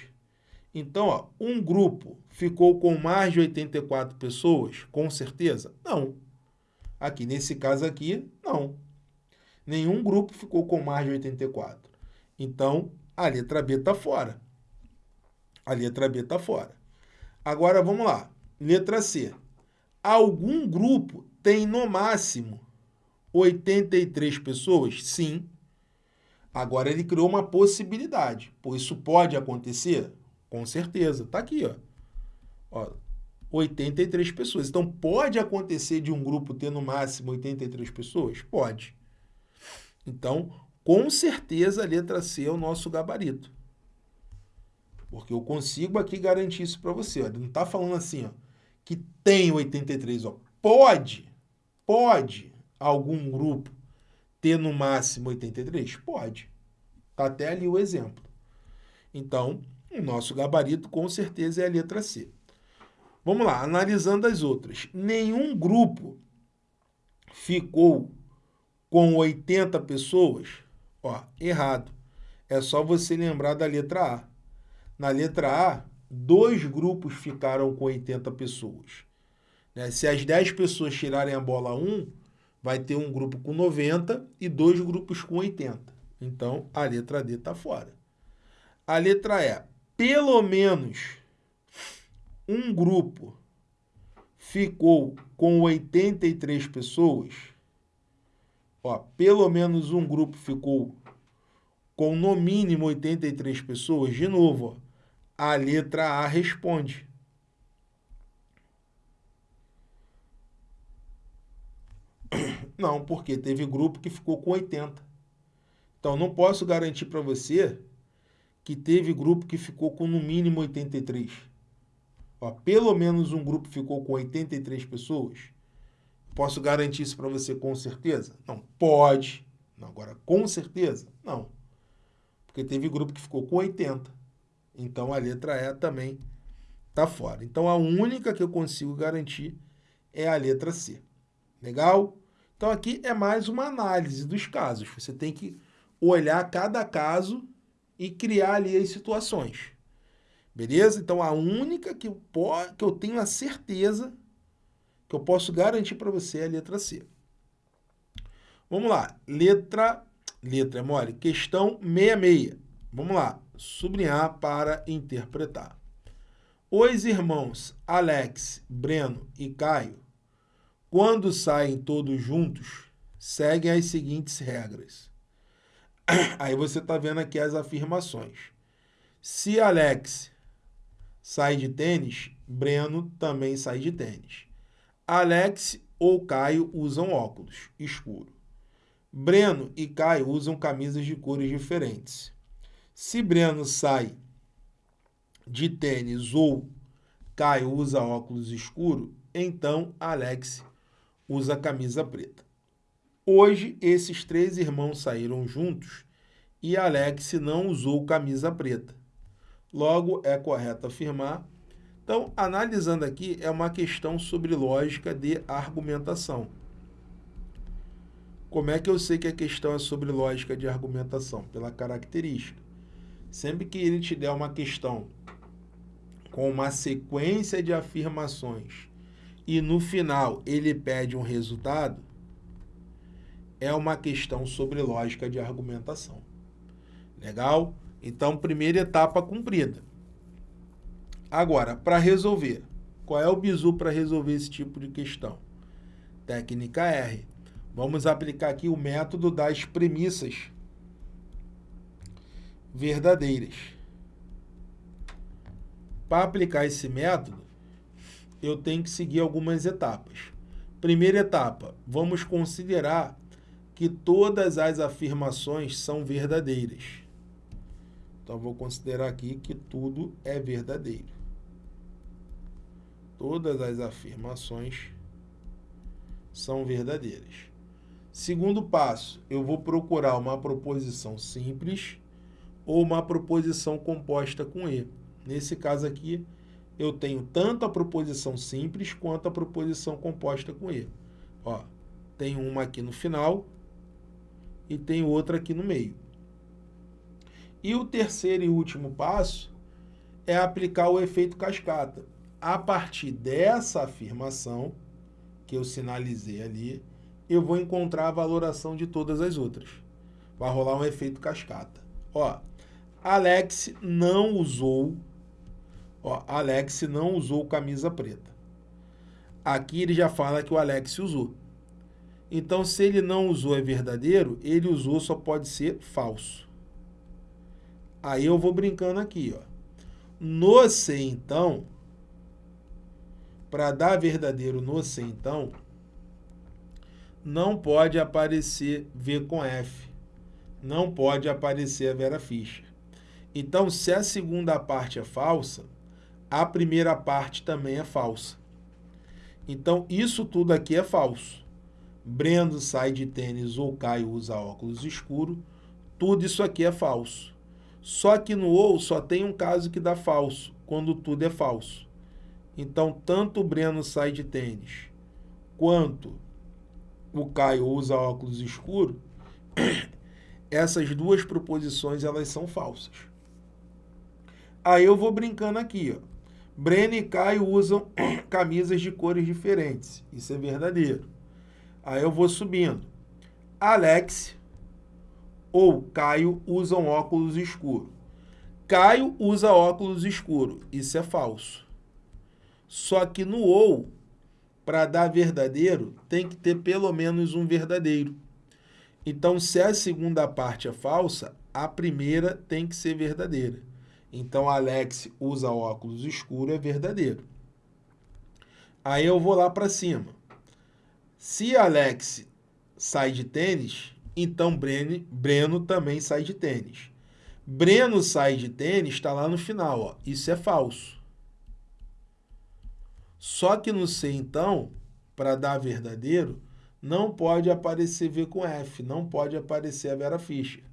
Então, ó, um grupo ficou com mais de 84 pessoas, com certeza? Não. Aqui, nesse caso aqui, não. Nenhum grupo ficou com mais de 84. Então, a letra B está fora. A letra B está fora. Agora vamos lá. Letra C. Algum grupo tem no máximo 83 pessoas? Sim. Agora ele criou uma possibilidade. Pô, isso pode acontecer? Com certeza. Está aqui, ó. ó. 83 pessoas. Então, pode acontecer de um grupo ter no máximo 83 pessoas? Pode. Então, com certeza a letra C é o nosso gabarito. Porque eu consigo aqui garantir isso para você. Ó. Ele não está falando assim, ó, que tem 83. Ó. Pode, pode algum grupo ter no máximo 83? Pode. Está até ali o exemplo. Então, o nosso gabarito com certeza é a letra C. Vamos lá, analisando as outras. Nenhum grupo ficou com 80 pessoas? Ó, errado. É só você lembrar da letra A. Na letra A, dois grupos ficaram com 80 pessoas. Né? Se as 10 pessoas tirarem a bola 1, vai ter um grupo com 90 e dois grupos com 80. Então, a letra D está fora. A letra E, pelo menos um grupo ficou com 83 pessoas. Ó, pelo menos um grupo ficou com no mínimo 83 pessoas. De novo, ó, a letra A responde. Não, porque teve grupo que ficou com 80. Então, não posso garantir para você que teve grupo que ficou com no mínimo 83. Ó, pelo menos um grupo ficou com 83 pessoas. Posso garantir isso para você com certeza? Não. Pode. Não, agora, com certeza? Não. Porque teve grupo que ficou com 80. Então, a letra E também está fora. Então, a única que eu consigo garantir é a letra C. Legal? Então, aqui é mais uma análise dos casos. Você tem que olhar cada caso e criar ali as situações. Beleza? Então, a única que eu, que eu tenho a certeza que eu posso garantir para você é a letra C. Vamos lá. Letra, letra é mole. Questão 66. Vamos lá. Sublinhar para interpretar. Os irmãos Alex, Breno e Caio, quando saem todos juntos, seguem as seguintes regras. Aí você está vendo aqui as afirmações. Se Alex sai de tênis, Breno também sai de tênis. Alex ou Caio usam óculos escuro. Breno e Caio usam camisas de cores diferentes. Se Breno sai de tênis ou Caio usa óculos escuro, então Alex usa camisa preta. Hoje, esses três irmãos saíram juntos e Alex não usou camisa preta. Logo, é correto afirmar. Então, analisando aqui, é uma questão sobre lógica de argumentação. Como é que eu sei que a questão é sobre lógica de argumentação? Pela característica. Sempre que ele te der uma questão com uma sequência de afirmações e no final ele pede um resultado, é uma questão sobre lógica de argumentação. Legal? Então, primeira etapa cumprida. Agora, para resolver, qual é o bizu para resolver esse tipo de questão? Técnica R. Vamos aplicar aqui o método das premissas verdadeiras. Para aplicar esse método, eu tenho que seguir algumas etapas. Primeira etapa, vamos considerar que todas as afirmações são verdadeiras. Então, vou considerar aqui que tudo é verdadeiro. Todas as afirmações são verdadeiras. Segundo passo, eu vou procurar uma proposição simples ou uma proposição composta com E. Nesse caso aqui, eu tenho tanto a proposição simples quanto a proposição composta com E. Ó, tem uma aqui no final e tem outra aqui no meio. E o terceiro e último passo é aplicar o efeito cascata. A partir dessa afirmação que eu sinalizei ali, eu vou encontrar a valoração de todas as outras. Vai rolar um efeito cascata. Ó, Alex não usou Ó, Alex não usou camisa preta. Aqui ele já fala que o Alex usou. Então, se ele não usou é verdadeiro, ele usou só pode ser falso. Aí eu vou brincando aqui, ó. No se então, para dar verdadeiro no se então, não pode aparecer V com F. Não pode aparecer a Vera Fischer. Então, se a segunda parte é falsa, a primeira parte também é falsa. Então, isso tudo aqui é falso. Brendo sai de tênis ou Caio usa óculos escuro. Tudo isso aqui é falso. Só que no ou só tem um caso que dá falso, quando tudo é falso. Então, tanto o Breno sai de tênis, quanto o Caio usa óculos escuro, essas duas proposições elas são falsas. Aí eu vou brincando aqui, ó. Breno e Caio usam camisas de cores diferentes. Isso é verdadeiro. Aí eu vou subindo. Alex ou Caio usam óculos escuros. Caio usa óculos escuros. Isso é falso. Só que no ou, para dar verdadeiro, tem que ter pelo menos um verdadeiro. Então, se a segunda parte é falsa, a primeira tem que ser verdadeira. Então, Alex usa óculos escuro é verdadeiro. Aí eu vou lá para cima. Se Alex sai de tênis, então Breno, Breno também sai de tênis. Breno sai de tênis está lá no final. Ó. Isso é falso. Só que no C, então, para dar verdadeiro, não pode aparecer V com F, não pode aparecer a Vera Fischer.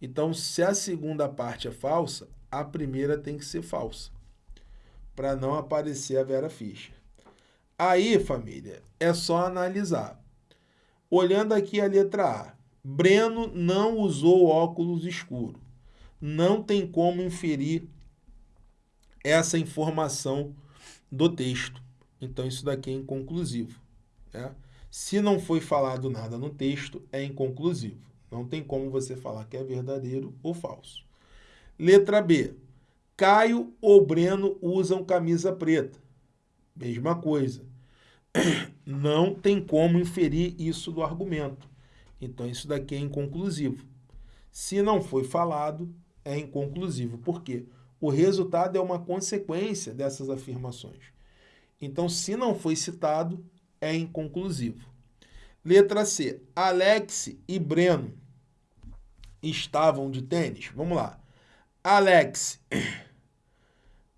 Então, se a segunda parte é falsa, a primeira tem que ser falsa, para não aparecer a Vera Fischer. Aí, família, é só analisar. Olhando aqui a letra A, Breno não usou óculos escuro. Não tem como inferir essa informação do texto. Então, isso daqui é inconclusivo. Né? Se não foi falado nada no texto, é inconclusivo. Não tem como você falar que é verdadeiro ou falso. Letra B. Caio ou Breno usam camisa preta. Mesma coisa. Não tem como inferir isso do argumento. Então, isso daqui é inconclusivo. Se não foi falado, é inconclusivo. Por quê? O resultado é uma consequência dessas afirmações. Então, se não foi citado, é inconclusivo. Letra C. Alex e Breno estavam de tênis. Vamos lá. Alex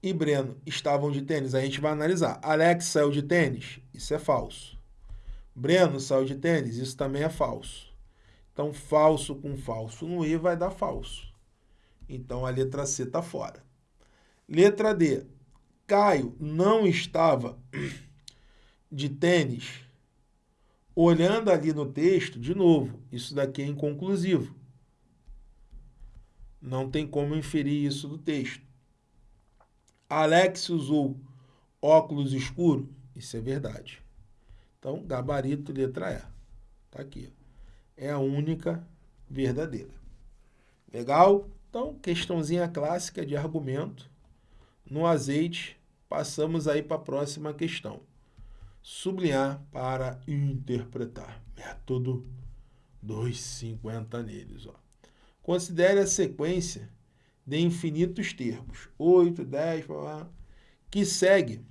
e Breno estavam de tênis. A gente vai analisar. Alex saiu de tênis. Isso é falso. Breno saiu de tênis. Isso também é falso. Então, falso com falso no E vai dar falso. Então, a letra C está fora. Letra D. Caio não estava de tênis, olhando ali no texto, de novo, isso daqui é inconclusivo. Não tem como inferir isso do texto. Alex usou óculos escuros, isso é verdade. Então, gabarito, letra E. Está aqui. É a única verdadeira. Legal? Então, questãozinha clássica de argumento. No azeite, passamos aí para a próxima questão sublinhar para interpretar. Método 250 neles. Ó. Considere a sequência de infinitos termos, 8, 10, que segue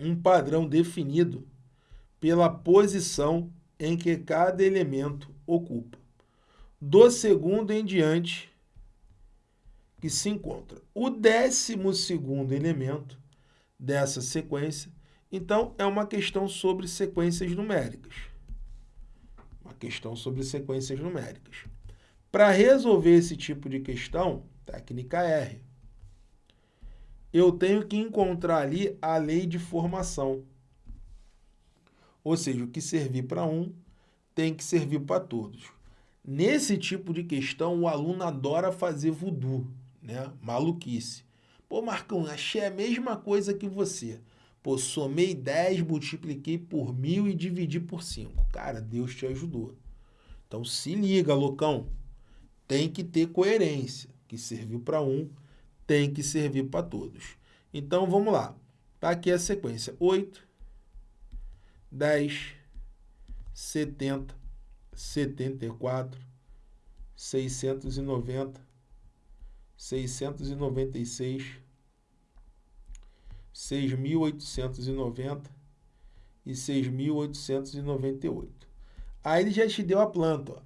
um padrão definido pela posição em que cada elemento ocupa. Do segundo em diante que se encontra. O décimo segundo elemento dessa sequência então, é uma questão sobre sequências numéricas. Uma questão sobre sequências numéricas. Para resolver esse tipo de questão, técnica R, eu tenho que encontrar ali a lei de formação. Ou seja, o que servir para um tem que servir para todos. Nesse tipo de questão, o aluno adora fazer voodoo, né? maluquice. Pô, Marcão, achei a mesma coisa que você. Pô, somei 10, multipliquei por mil e dividi por 5. Cara, Deus te ajudou. Então se liga, loucão. Tem que ter coerência. Que serviu para um, tem que servir para todos. Então vamos lá. Tá aqui a sequência: 8, 10, 70, 74, 690, 696, 6.890 e 6.898. Aí ele já te deu a planta. Ó.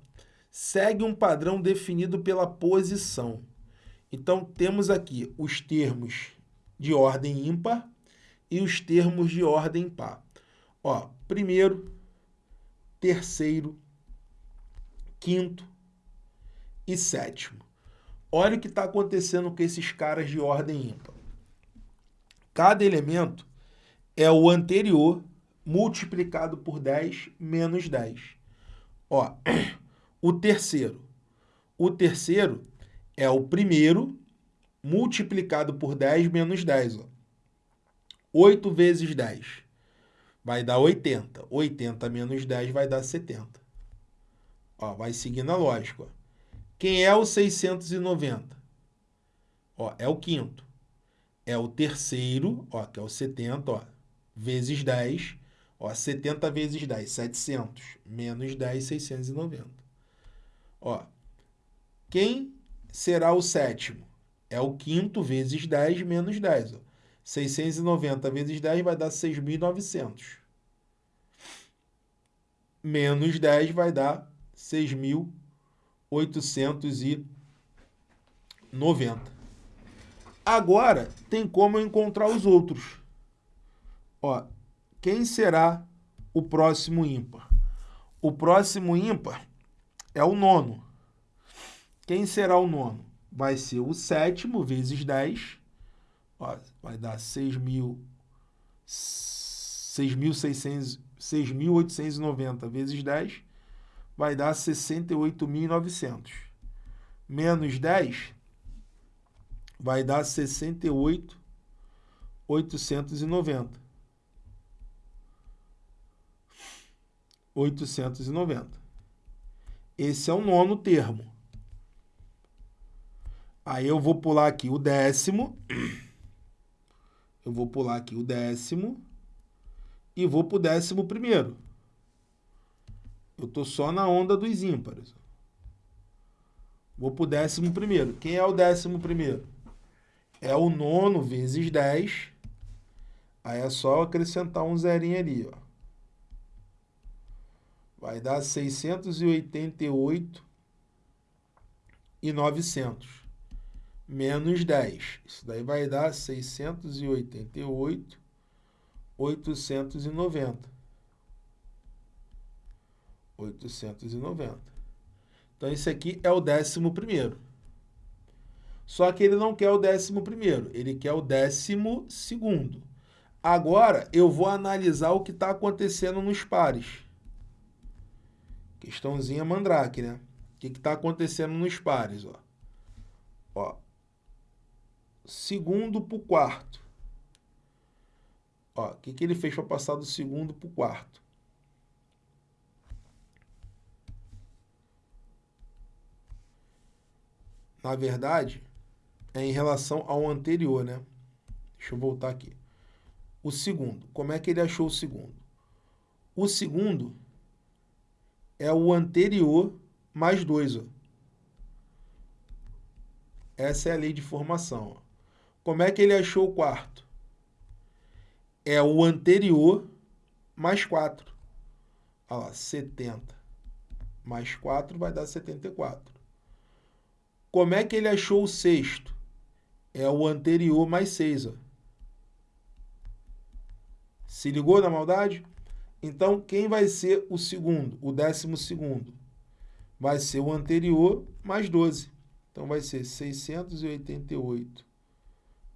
Segue um padrão definido pela posição. Então, temos aqui os termos de ordem ímpar e os termos de ordem par. Ó, primeiro, terceiro, quinto e sétimo. Olha o que está acontecendo com esses caras de ordem ímpar. Cada elemento é o anterior multiplicado por 10 menos 10. Ó, o terceiro. O terceiro é o primeiro multiplicado por 10 menos 10. Ó. 8 vezes 10 vai dar 80. 80 menos 10 vai dar 70. Ó, vai seguindo a lógica. Ó. Quem é o 690? Ó, é o quinto é o terceiro, ó, que é o 70, ó, vezes 10, ó, 70 vezes 10, 700, menos 10, 690. Ó, quem será o sétimo? É o quinto vezes 10 menos 10. Ó. 690 vezes 10 vai dar 6.900. Menos 10 vai dar 6.890. Agora, tem como encontrar os outros. Ó, quem será o próximo ímpar? O próximo ímpar é o nono. Quem será o nono? Vai ser o sétimo vezes 10. Ó, vai dar 6.890 vezes 10. Vai dar 68.900. Menos 10 vai dar 68.890. 890. Esse é o nono termo. Aí eu vou pular aqui o décimo. Eu vou pular aqui o décimo. E vou para o décimo primeiro. Eu estou só na onda dos ímpares. Vou para o décimo primeiro. Quem é o décimo primeiro? É o nono vezes 10. Aí é só acrescentar um zerinho ali, ó vai dar 688 e 900 menos 10. Isso daí vai dar 688 890. 890. Então, esse aqui é o décimo primeiro. Só que ele não quer o décimo primeiro, ele quer o décimo segundo. Agora, eu vou analisar o que está acontecendo nos pares. Questãozinha mandrake, né? O que está acontecendo nos pares, ó? Ó. Segundo para o quarto. Ó, o que, que ele fez para passar do segundo para o quarto? Na verdade, é em relação ao anterior, né? Deixa eu voltar aqui. O segundo. Como é que ele achou o segundo? O segundo é o anterior mais 2. Essa é a lei de formação. Ó. Como é que ele achou o quarto? É o anterior mais 4. Olha lá, 70 mais 4 vai dar 74. Como é que ele achou o sexto? É o anterior mais 6. Ó. Se ligou na maldade? Então, quem vai ser o segundo, o décimo segundo? Vai ser o anterior mais 12. Então, vai ser 688,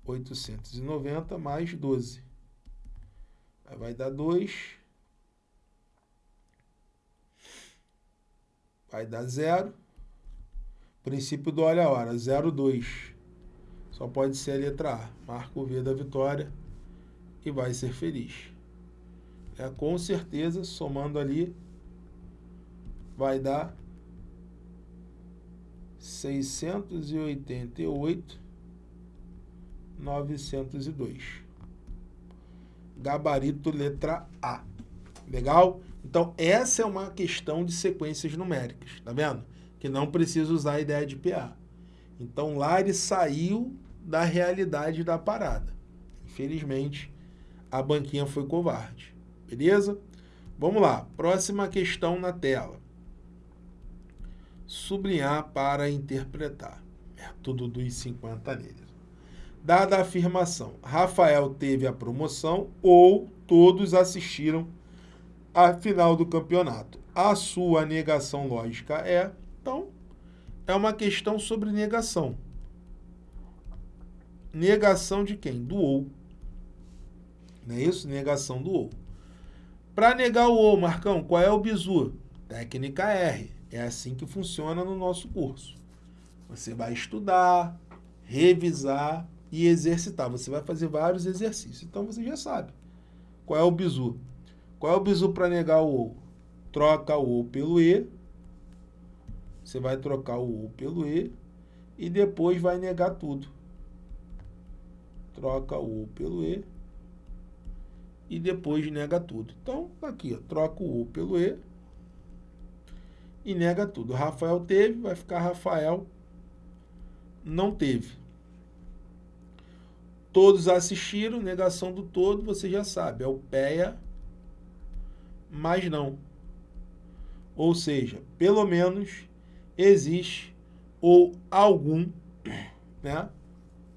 890 mais 12. Aí vai dar 2. Vai dar 0. Princípio do olha a hora, 0, 2. Só pode ser a letra A. Marca o V da vitória e vai ser feliz é, com certeza, somando ali, vai dar 688, 902. Gabarito letra A. Legal? Então, essa é uma questão de sequências numéricas, tá vendo? Que não precisa usar a ideia de PA. Então, lá ele saiu da realidade da parada. Infelizmente, a banquinha foi covarde. Beleza? Vamos lá, próxima questão na tela. Sublinhar para interpretar. Método dos 50 neles. Dada a afirmação, Rafael teve a promoção ou todos assistiram à final do campeonato. A sua negação lógica é, então, é uma questão sobre negação. Negação de quem? Do ou. Não é isso? Negação do ou. Para negar o O, Marcão, qual é o bizu? Técnica R. É assim que funciona no nosso curso. Você vai estudar, revisar e exercitar. Você vai fazer vários exercícios. Então você já sabe. Qual é o bizu? Qual é o bizu para negar o O? Troca o O pelo E. Você vai trocar o O pelo E. E depois vai negar tudo. Troca o O pelo E e depois nega tudo. Então, aqui, ó, troca o U pelo E e nega tudo. Rafael teve, vai ficar Rafael não teve. Todos assistiram, negação do todo, você já sabe, é o PEA, mas não. Ou seja, pelo menos existe ou algum, né?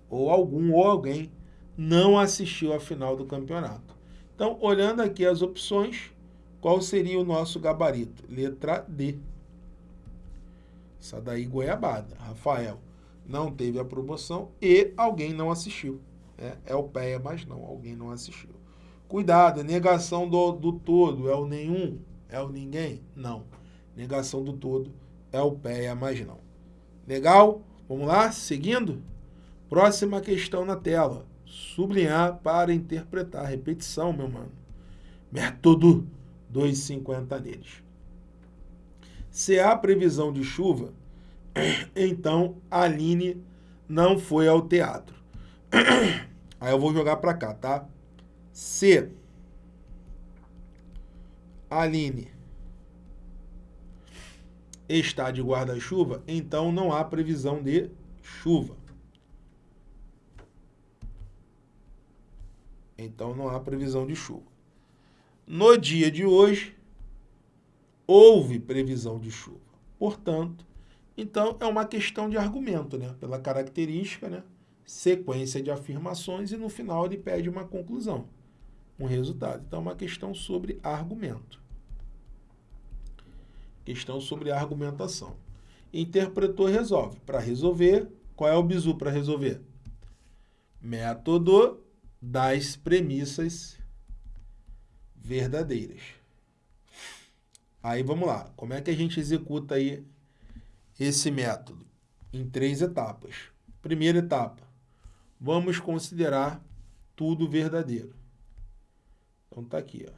Ou algum ou alguém não assistiu à final do campeonato. Então, olhando aqui as opções, qual seria o nosso gabarito? Letra D. Essa daí goiabada. Rafael não teve a promoção e alguém não assistiu. É, é o PEA, mas não, alguém não assistiu. Cuidado, negação do, do todo é o nenhum, é o ninguém? Não. Negação do todo é o PEA, mas não. Legal? Vamos lá, seguindo? Próxima questão na tela. Sublinhar para interpretar. Repetição, meu mano. Método 2,50 neles. Se há previsão de chuva, então a Aline não foi ao teatro. Aí eu vou jogar para cá, tá? Se Aline está de guarda-chuva, então não há previsão de chuva. Então não há previsão de chuva. No dia de hoje, houve previsão de chuva. Portanto, então é uma questão de argumento, né? Pela característica, né? Sequência de afirmações e no final ele pede uma conclusão, um resultado. Então é uma questão sobre argumento. Questão sobre argumentação. Interpretou, resolve. Para resolver, qual é o bizu para resolver? Método das premissas verdadeiras. Aí vamos lá. Como é que a gente executa aí esse método? Em três etapas. Primeira etapa, vamos considerar tudo verdadeiro. Então tá aqui, ó.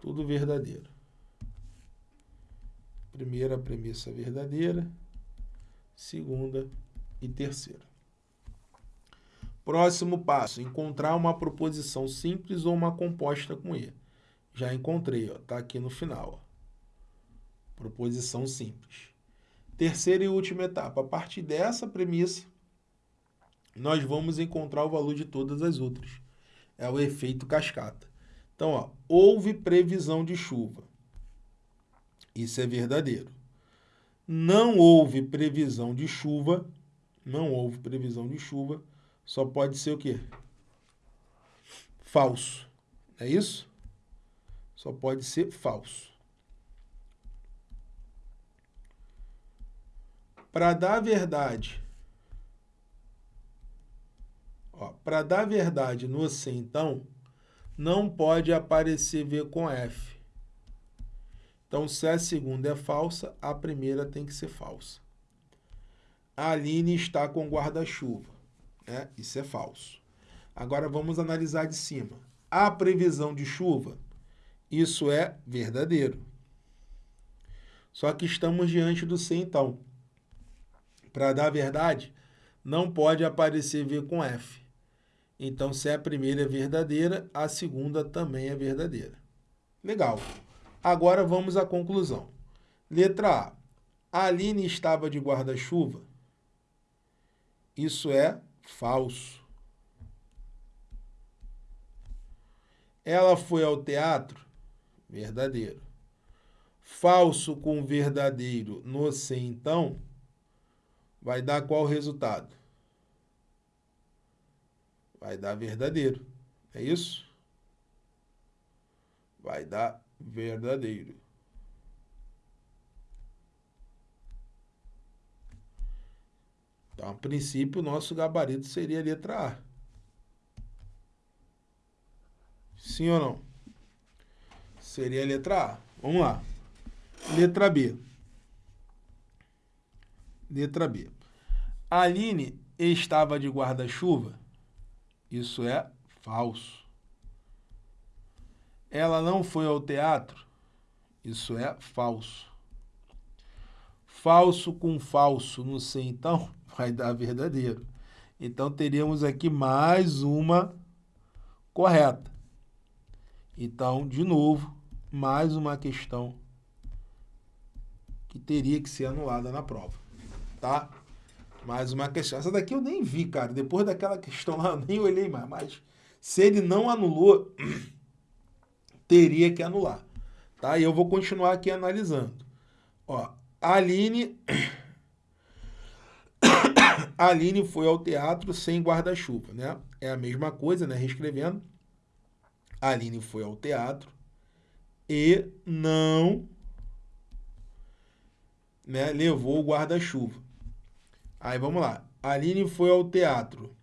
Tudo verdadeiro. Primeira premissa verdadeira, segunda e terceira. Próximo passo, encontrar uma proposição simples ou uma composta com E. Já encontrei, está aqui no final. Ó. Proposição simples. Terceira e última etapa, a partir dessa premissa, nós vamos encontrar o valor de todas as outras. É o efeito cascata. Então, ó, houve previsão de chuva. Isso é verdadeiro. Não houve previsão de chuva, não houve previsão de chuva, só pode ser o quê? Falso. É isso? Só pode ser falso. Para dar verdade, para dar verdade no C, então, não pode aparecer V com F. Então, se a segunda é falsa, a primeira tem que ser falsa. A Aline está com guarda-chuva. Né? Isso é falso. Agora, vamos analisar de cima. A previsão de chuva, isso é verdadeiro. Só que estamos diante do C, então. Para dar verdade, não pode aparecer V com F. Então, se a primeira é verdadeira, a segunda também é verdadeira. Legal. Agora vamos à conclusão. Letra A. Aline estava de guarda-chuva? Isso é falso. Ela foi ao teatro? Verdadeiro. Falso com verdadeiro no C, então, vai dar qual resultado? Vai dar verdadeiro. É isso? Vai dar verdadeiro. Então, a princípio, o nosso gabarito seria a letra A. Sim ou não? Seria a letra A. Vamos lá. Letra B. Letra B. A Aline estava de guarda-chuva? Isso é falso. Ela não foi ao teatro? Isso é falso. Falso com falso no C, então, vai dar verdadeiro. Então, teríamos aqui mais uma correta. Então, de novo, mais uma questão que teria que ser anulada na prova, tá? Mais uma questão. Essa daqui eu nem vi, cara. Depois daquela questão lá, eu nem olhei mais. Mas se ele não anulou, teria que anular. Tá? E eu vou continuar aqui analisando. Ó, Aline... Aline foi ao teatro sem guarda-chuva, né? É a mesma coisa, né? Reescrevendo. Aline foi ao teatro e não né, levou o guarda-chuva. Aí vamos lá. Aline foi ao teatro.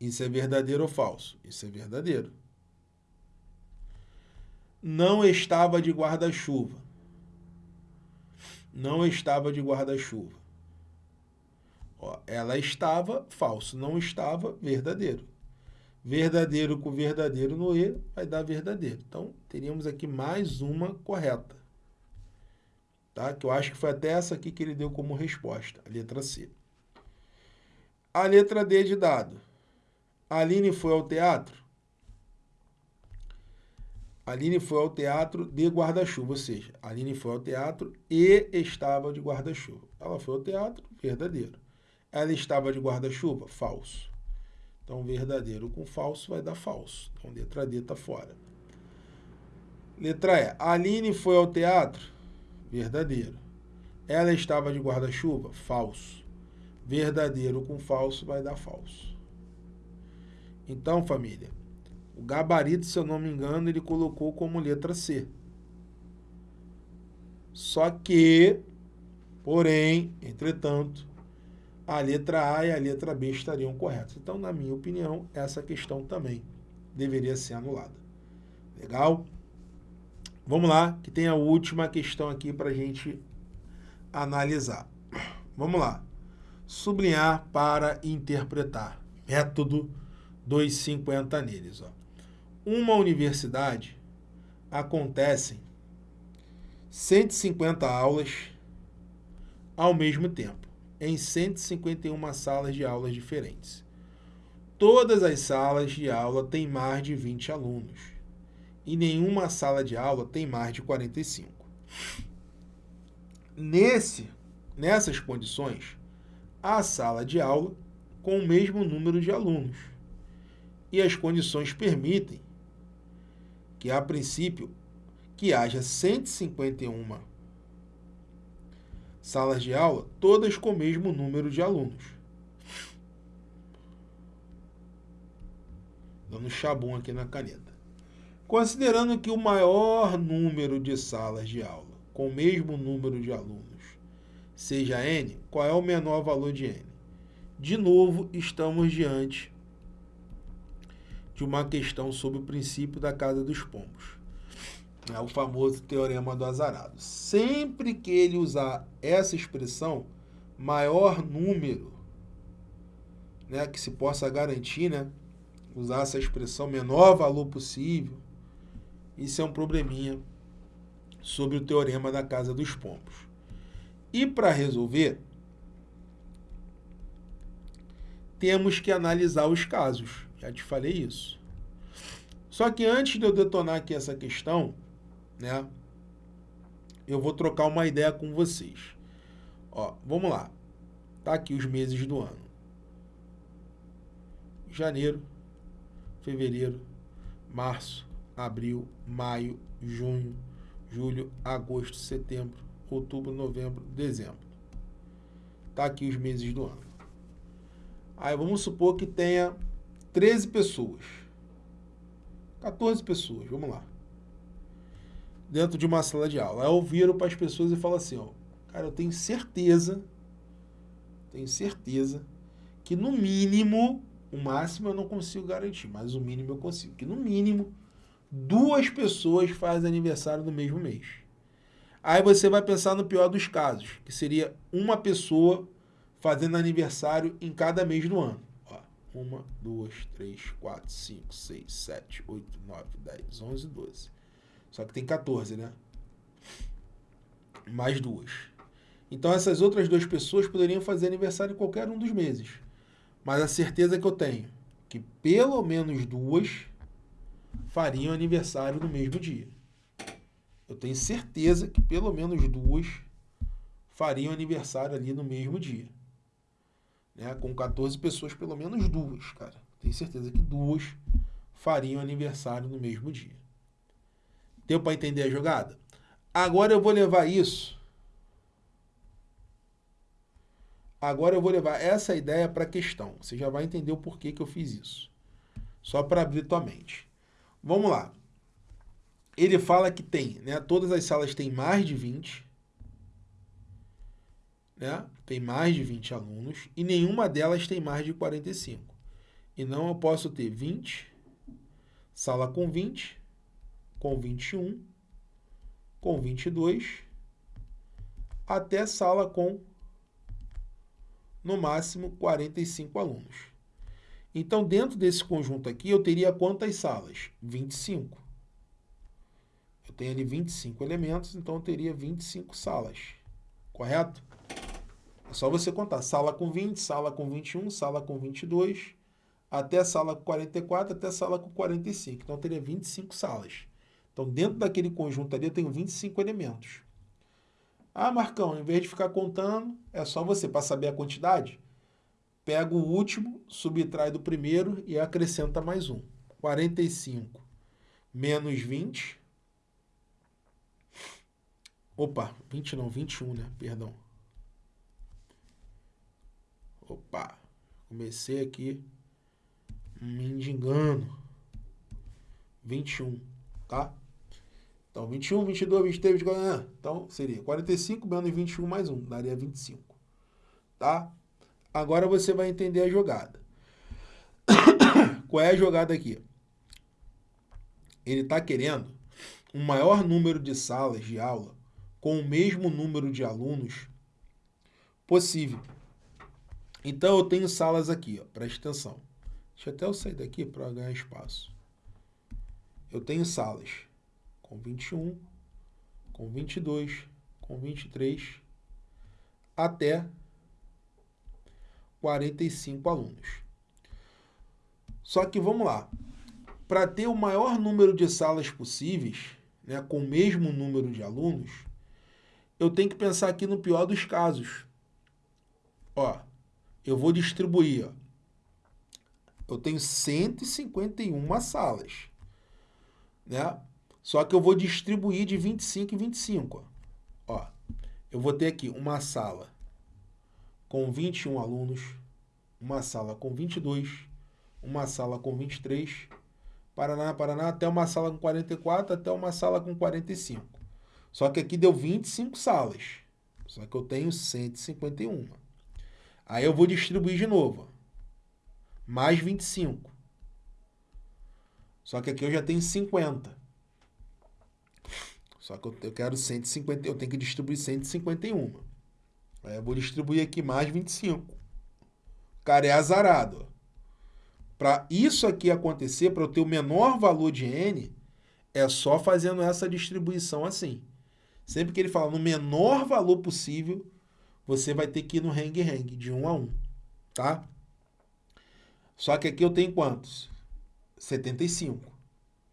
Isso é verdadeiro ou falso? Isso é verdadeiro. Não estava de guarda-chuva. Não estava de guarda-chuva. Ela estava, falso. Não estava, verdadeiro. Verdadeiro com verdadeiro no E vai dar verdadeiro. Então, teríamos aqui mais uma correta tá? que eu acho que foi até essa aqui que ele deu como resposta, a letra C. A letra D de dado. A Aline foi ao teatro? Aline foi ao teatro de guarda-chuva, ou seja, Aline foi ao teatro e estava de guarda-chuva. Ela foi ao teatro, verdadeiro. Ela estava de guarda-chuva? Falso. Então, verdadeiro com falso vai dar falso. Então, letra D está fora. Letra E. Aline foi ao teatro? Verdadeiro. Ela estava de guarda-chuva? Falso. Verdadeiro com falso vai dar falso. Então, família, o gabarito, se eu não me engano, ele colocou como letra C. Só que, porém, entretanto, a letra A e a letra B estariam corretas. Então, na minha opinião, essa questão também deveria ser anulada. Legal? Vamos lá, que tem a última questão aqui para a gente analisar. Vamos lá. Sublinhar para interpretar. Método 250 neles. Ó. Uma universidade acontecem 150 aulas ao mesmo tempo, em 151 salas de aulas diferentes. Todas as salas de aula têm mais de 20 alunos e nenhuma sala de aula tem mais de 45. Nesse, nessas condições, a sala de aula com o mesmo número de alunos. E as condições permitem que, a princípio, que haja 151 salas de aula, todas com o mesmo número de alunos. Dando chabum aqui na caneta. Considerando que o maior número de salas de aula com o mesmo número de alunos seja n, qual é o menor valor de n? De novo, estamos diante de uma questão sobre o princípio da casa dos pombos. É o famoso teorema do azarado. Sempre que ele usar essa expressão, maior número, né, que se possa garantir, né, usar essa expressão, menor valor possível, isso é um probleminha sobre o teorema da casa dos pombos. E para resolver, temos que analisar os casos. Já te falei isso. Só que antes de eu detonar aqui essa questão, né, eu vou trocar uma ideia com vocês. Ó, vamos lá. Tá aqui os meses do ano. Janeiro, fevereiro, março, abril, maio, junho, julho, agosto, setembro, outubro, novembro, dezembro. Tá aqui os meses do ano. Aí vamos supor que tenha 13 pessoas. 14 pessoas, vamos lá. Dentro de uma sala de aula. Aí eu viro para as pessoas e falo assim, ó, cara, eu tenho certeza, tenho certeza que no mínimo, o máximo eu não consigo garantir, mas o mínimo eu consigo. Que no mínimo duas pessoas fazem aniversário no mesmo mês. Aí você vai pensar no pior dos casos, que seria uma pessoa fazendo aniversário em cada mês do ano. Ó, uma, duas, três, quatro, cinco, seis, sete, oito, nove, dez, onze, doze. Só que tem 14, né? Mais duas. Então essas outras duas pessoas poderiam fazer aniversário em qualquer um dos meses. Mas a certeza que eu tenho que pelo menos duas fariam aniversário no mesmo dia. Eu tenho certeza que pelo menos duas fariam aniversário ali no mesmo dia. Né? Com 14 pessoas, pelo menos duas, cara. Tenho certeza que duas fariam aniversário no mesmo dia. Deu para entender a jogada? Agora eu vou levar isso. Agora eu vou levar essa ideia para a questão. Você já vai entender o porquê que eu fiz isso. Só para abrir tua mente. Vamos lá. Ele fala que tem, né? Todas as salas têm mais de 20. Né? Tem mais de 20 alunos e nenhuma delas tem mais de 45. E não eu posso ter 20, sala com 20, com 21, com 22, até sala com, no máximo, 45 alunos. Então, dentro desse conjunto aqui, eu teria quantas salas? 25. Eu tenho ali 25 elementos, então eu teria 25 salas. Correto? É só você contar. Sala com 20, sala com 21, sala com 22, até sala com 44, até sala com 45. Então, eu teria 25 salas. Então, dentro daquele conjunto ali, eu tenho 25 elementos. Ah, Marcão, em vez de ficar contando, é só você, para saber a quantidade, pega o último, subtrai do primeiro e acrescenta mais um. 45 menos 20. Opa, 20 não, 21, né? Perdão. Opa, comecei aqui me engano. 21, tá? Então, 21, 22, 23, 24, então seria 45 menos 21 mais 1, daria 25, tá? Agora você vai entender a jogada. Qual é a jogada aqui? Ele está querendo um maior número de salas de aula com o mesmo número de alunos possível. Então, eu tenho salas aqui, ó, presta atenção. Deixa até eu sair daqui para ganhar espaço. Eu tenho salas com 21, com 22, com 23, até 45 alunos. Só que vamos lá. Para ter o maior número de salas possíveis, né, com o mesmo número de alunos, eu tenho que pensar aqui no pior dos casos. Ó, eu vou distribuir. Ó. Eu tenho 151 salas. Né? Só que eu vou distribuir de 25 em 25. Ó, eu vou ter aqui uma sala com 21 alunos, uma sala com 22, uma sala com 23, Paraná, Paraná, até uma sala com 44, até uma sala com 45. Só que aqui deu 25 salas. Só que eu tenho 151. Aí eu vou distribuir de novo. Mais 25. Só que aqui eu já tenho 50. Só que eu quero 150, eu tenho que distribuir 151. Aí eu vou distribuir aqui mais 25. O cara é azarado. Para isso aqui acontecer, para eu ter o menor valor de n, é só fazendo essa distribuição assim. Sempre que ele fala no menor valor possível, você vai ter que ir no hang-hang, de 1 a 1. Tá? Só que aqui eu tenho quantos? 75.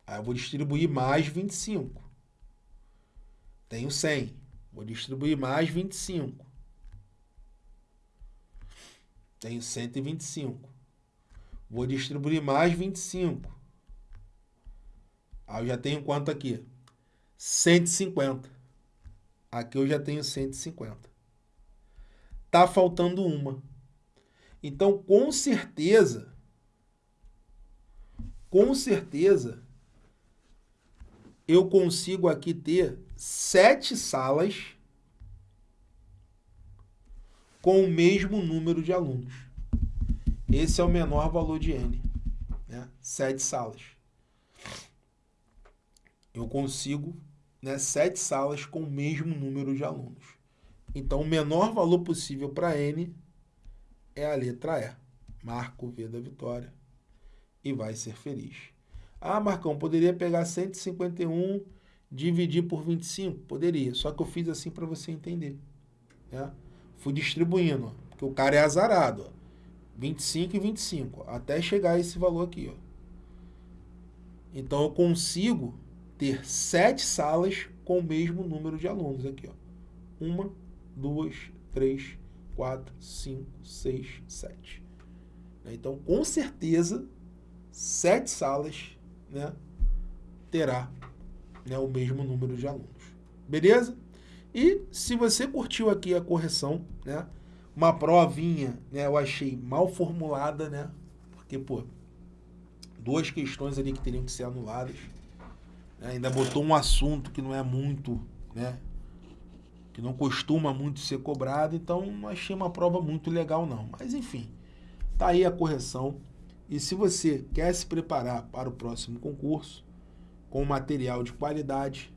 Aí eu vou distribuir mais 25. Tenho 100. Vou distribuir mais 25. Tenho 125. Vou distribuir mais 25. Aí eu já tenho quanto aqui? 150. Aqui eu já tenho 150. Tá faltando uma. Então, com certeza, com certeza, eu consigo aqui ter sete salas com o mesmo número de alunos. Esse é o menor valor de N, né? sete salas. Eu consigo né, sete salas com o mesmo número de alunos. Então, o menor valor possível para N é a letra E. Marco o V da vitória e vai ser feliz. Ah, Marcão, poderia pegar 151, dividir por 25? Poderia, só que eu fiz assim para você entender. Né? Fui distribuindo, porque o cara é azarado. Ó. 25 e 25, até chegar a esse valor aqui. Ó. Então, eu consigo ter sete salas com o mesmo número de alunos aqui. Ó. Uma, duas, três, quatro, cinco, seis, sete. Então, com certeza, sete salas né, terá né, o mesmo número de alunos. Beleza? E se você curtiu aqui a correção, né? Uma provinha, né? Eu achei mal formulada, né? Porque, pô, duas questões ali que teriam que ser anuladas. Né? Ainda botou um assunto que não é muito, né? Que não costuma muito ser cobrado, então não achei uma prova muito legal não. Mas enfim, tá aí a correção. E se você quer se preparar para o próximo concurso com material de qualidade,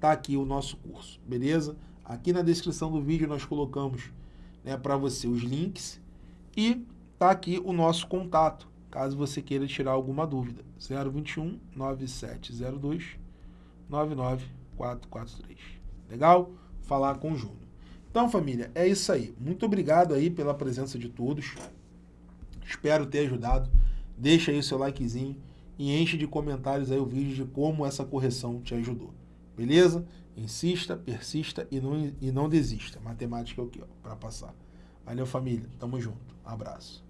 tá aqui o nosso curso, beleza? Aqui na descrição do vídeo nós colocamos né, para você os links e tá aqui o nosso contato caso você queira tirar alguma dúvida. 021 9702 99443. Legal? Falar com o Júnior. Então, família, é isso aí. Muito obrigado aí pela presença de todos. Espero ter ajudado. Deixa aí o seu likezinho e enche de comentários aí o vídeo de como essa correção te ajudou. Beleza? Insista, persista e não, e não desista. Matemática é o que? Para passar. Valeu, família. Tamo junto. abraço.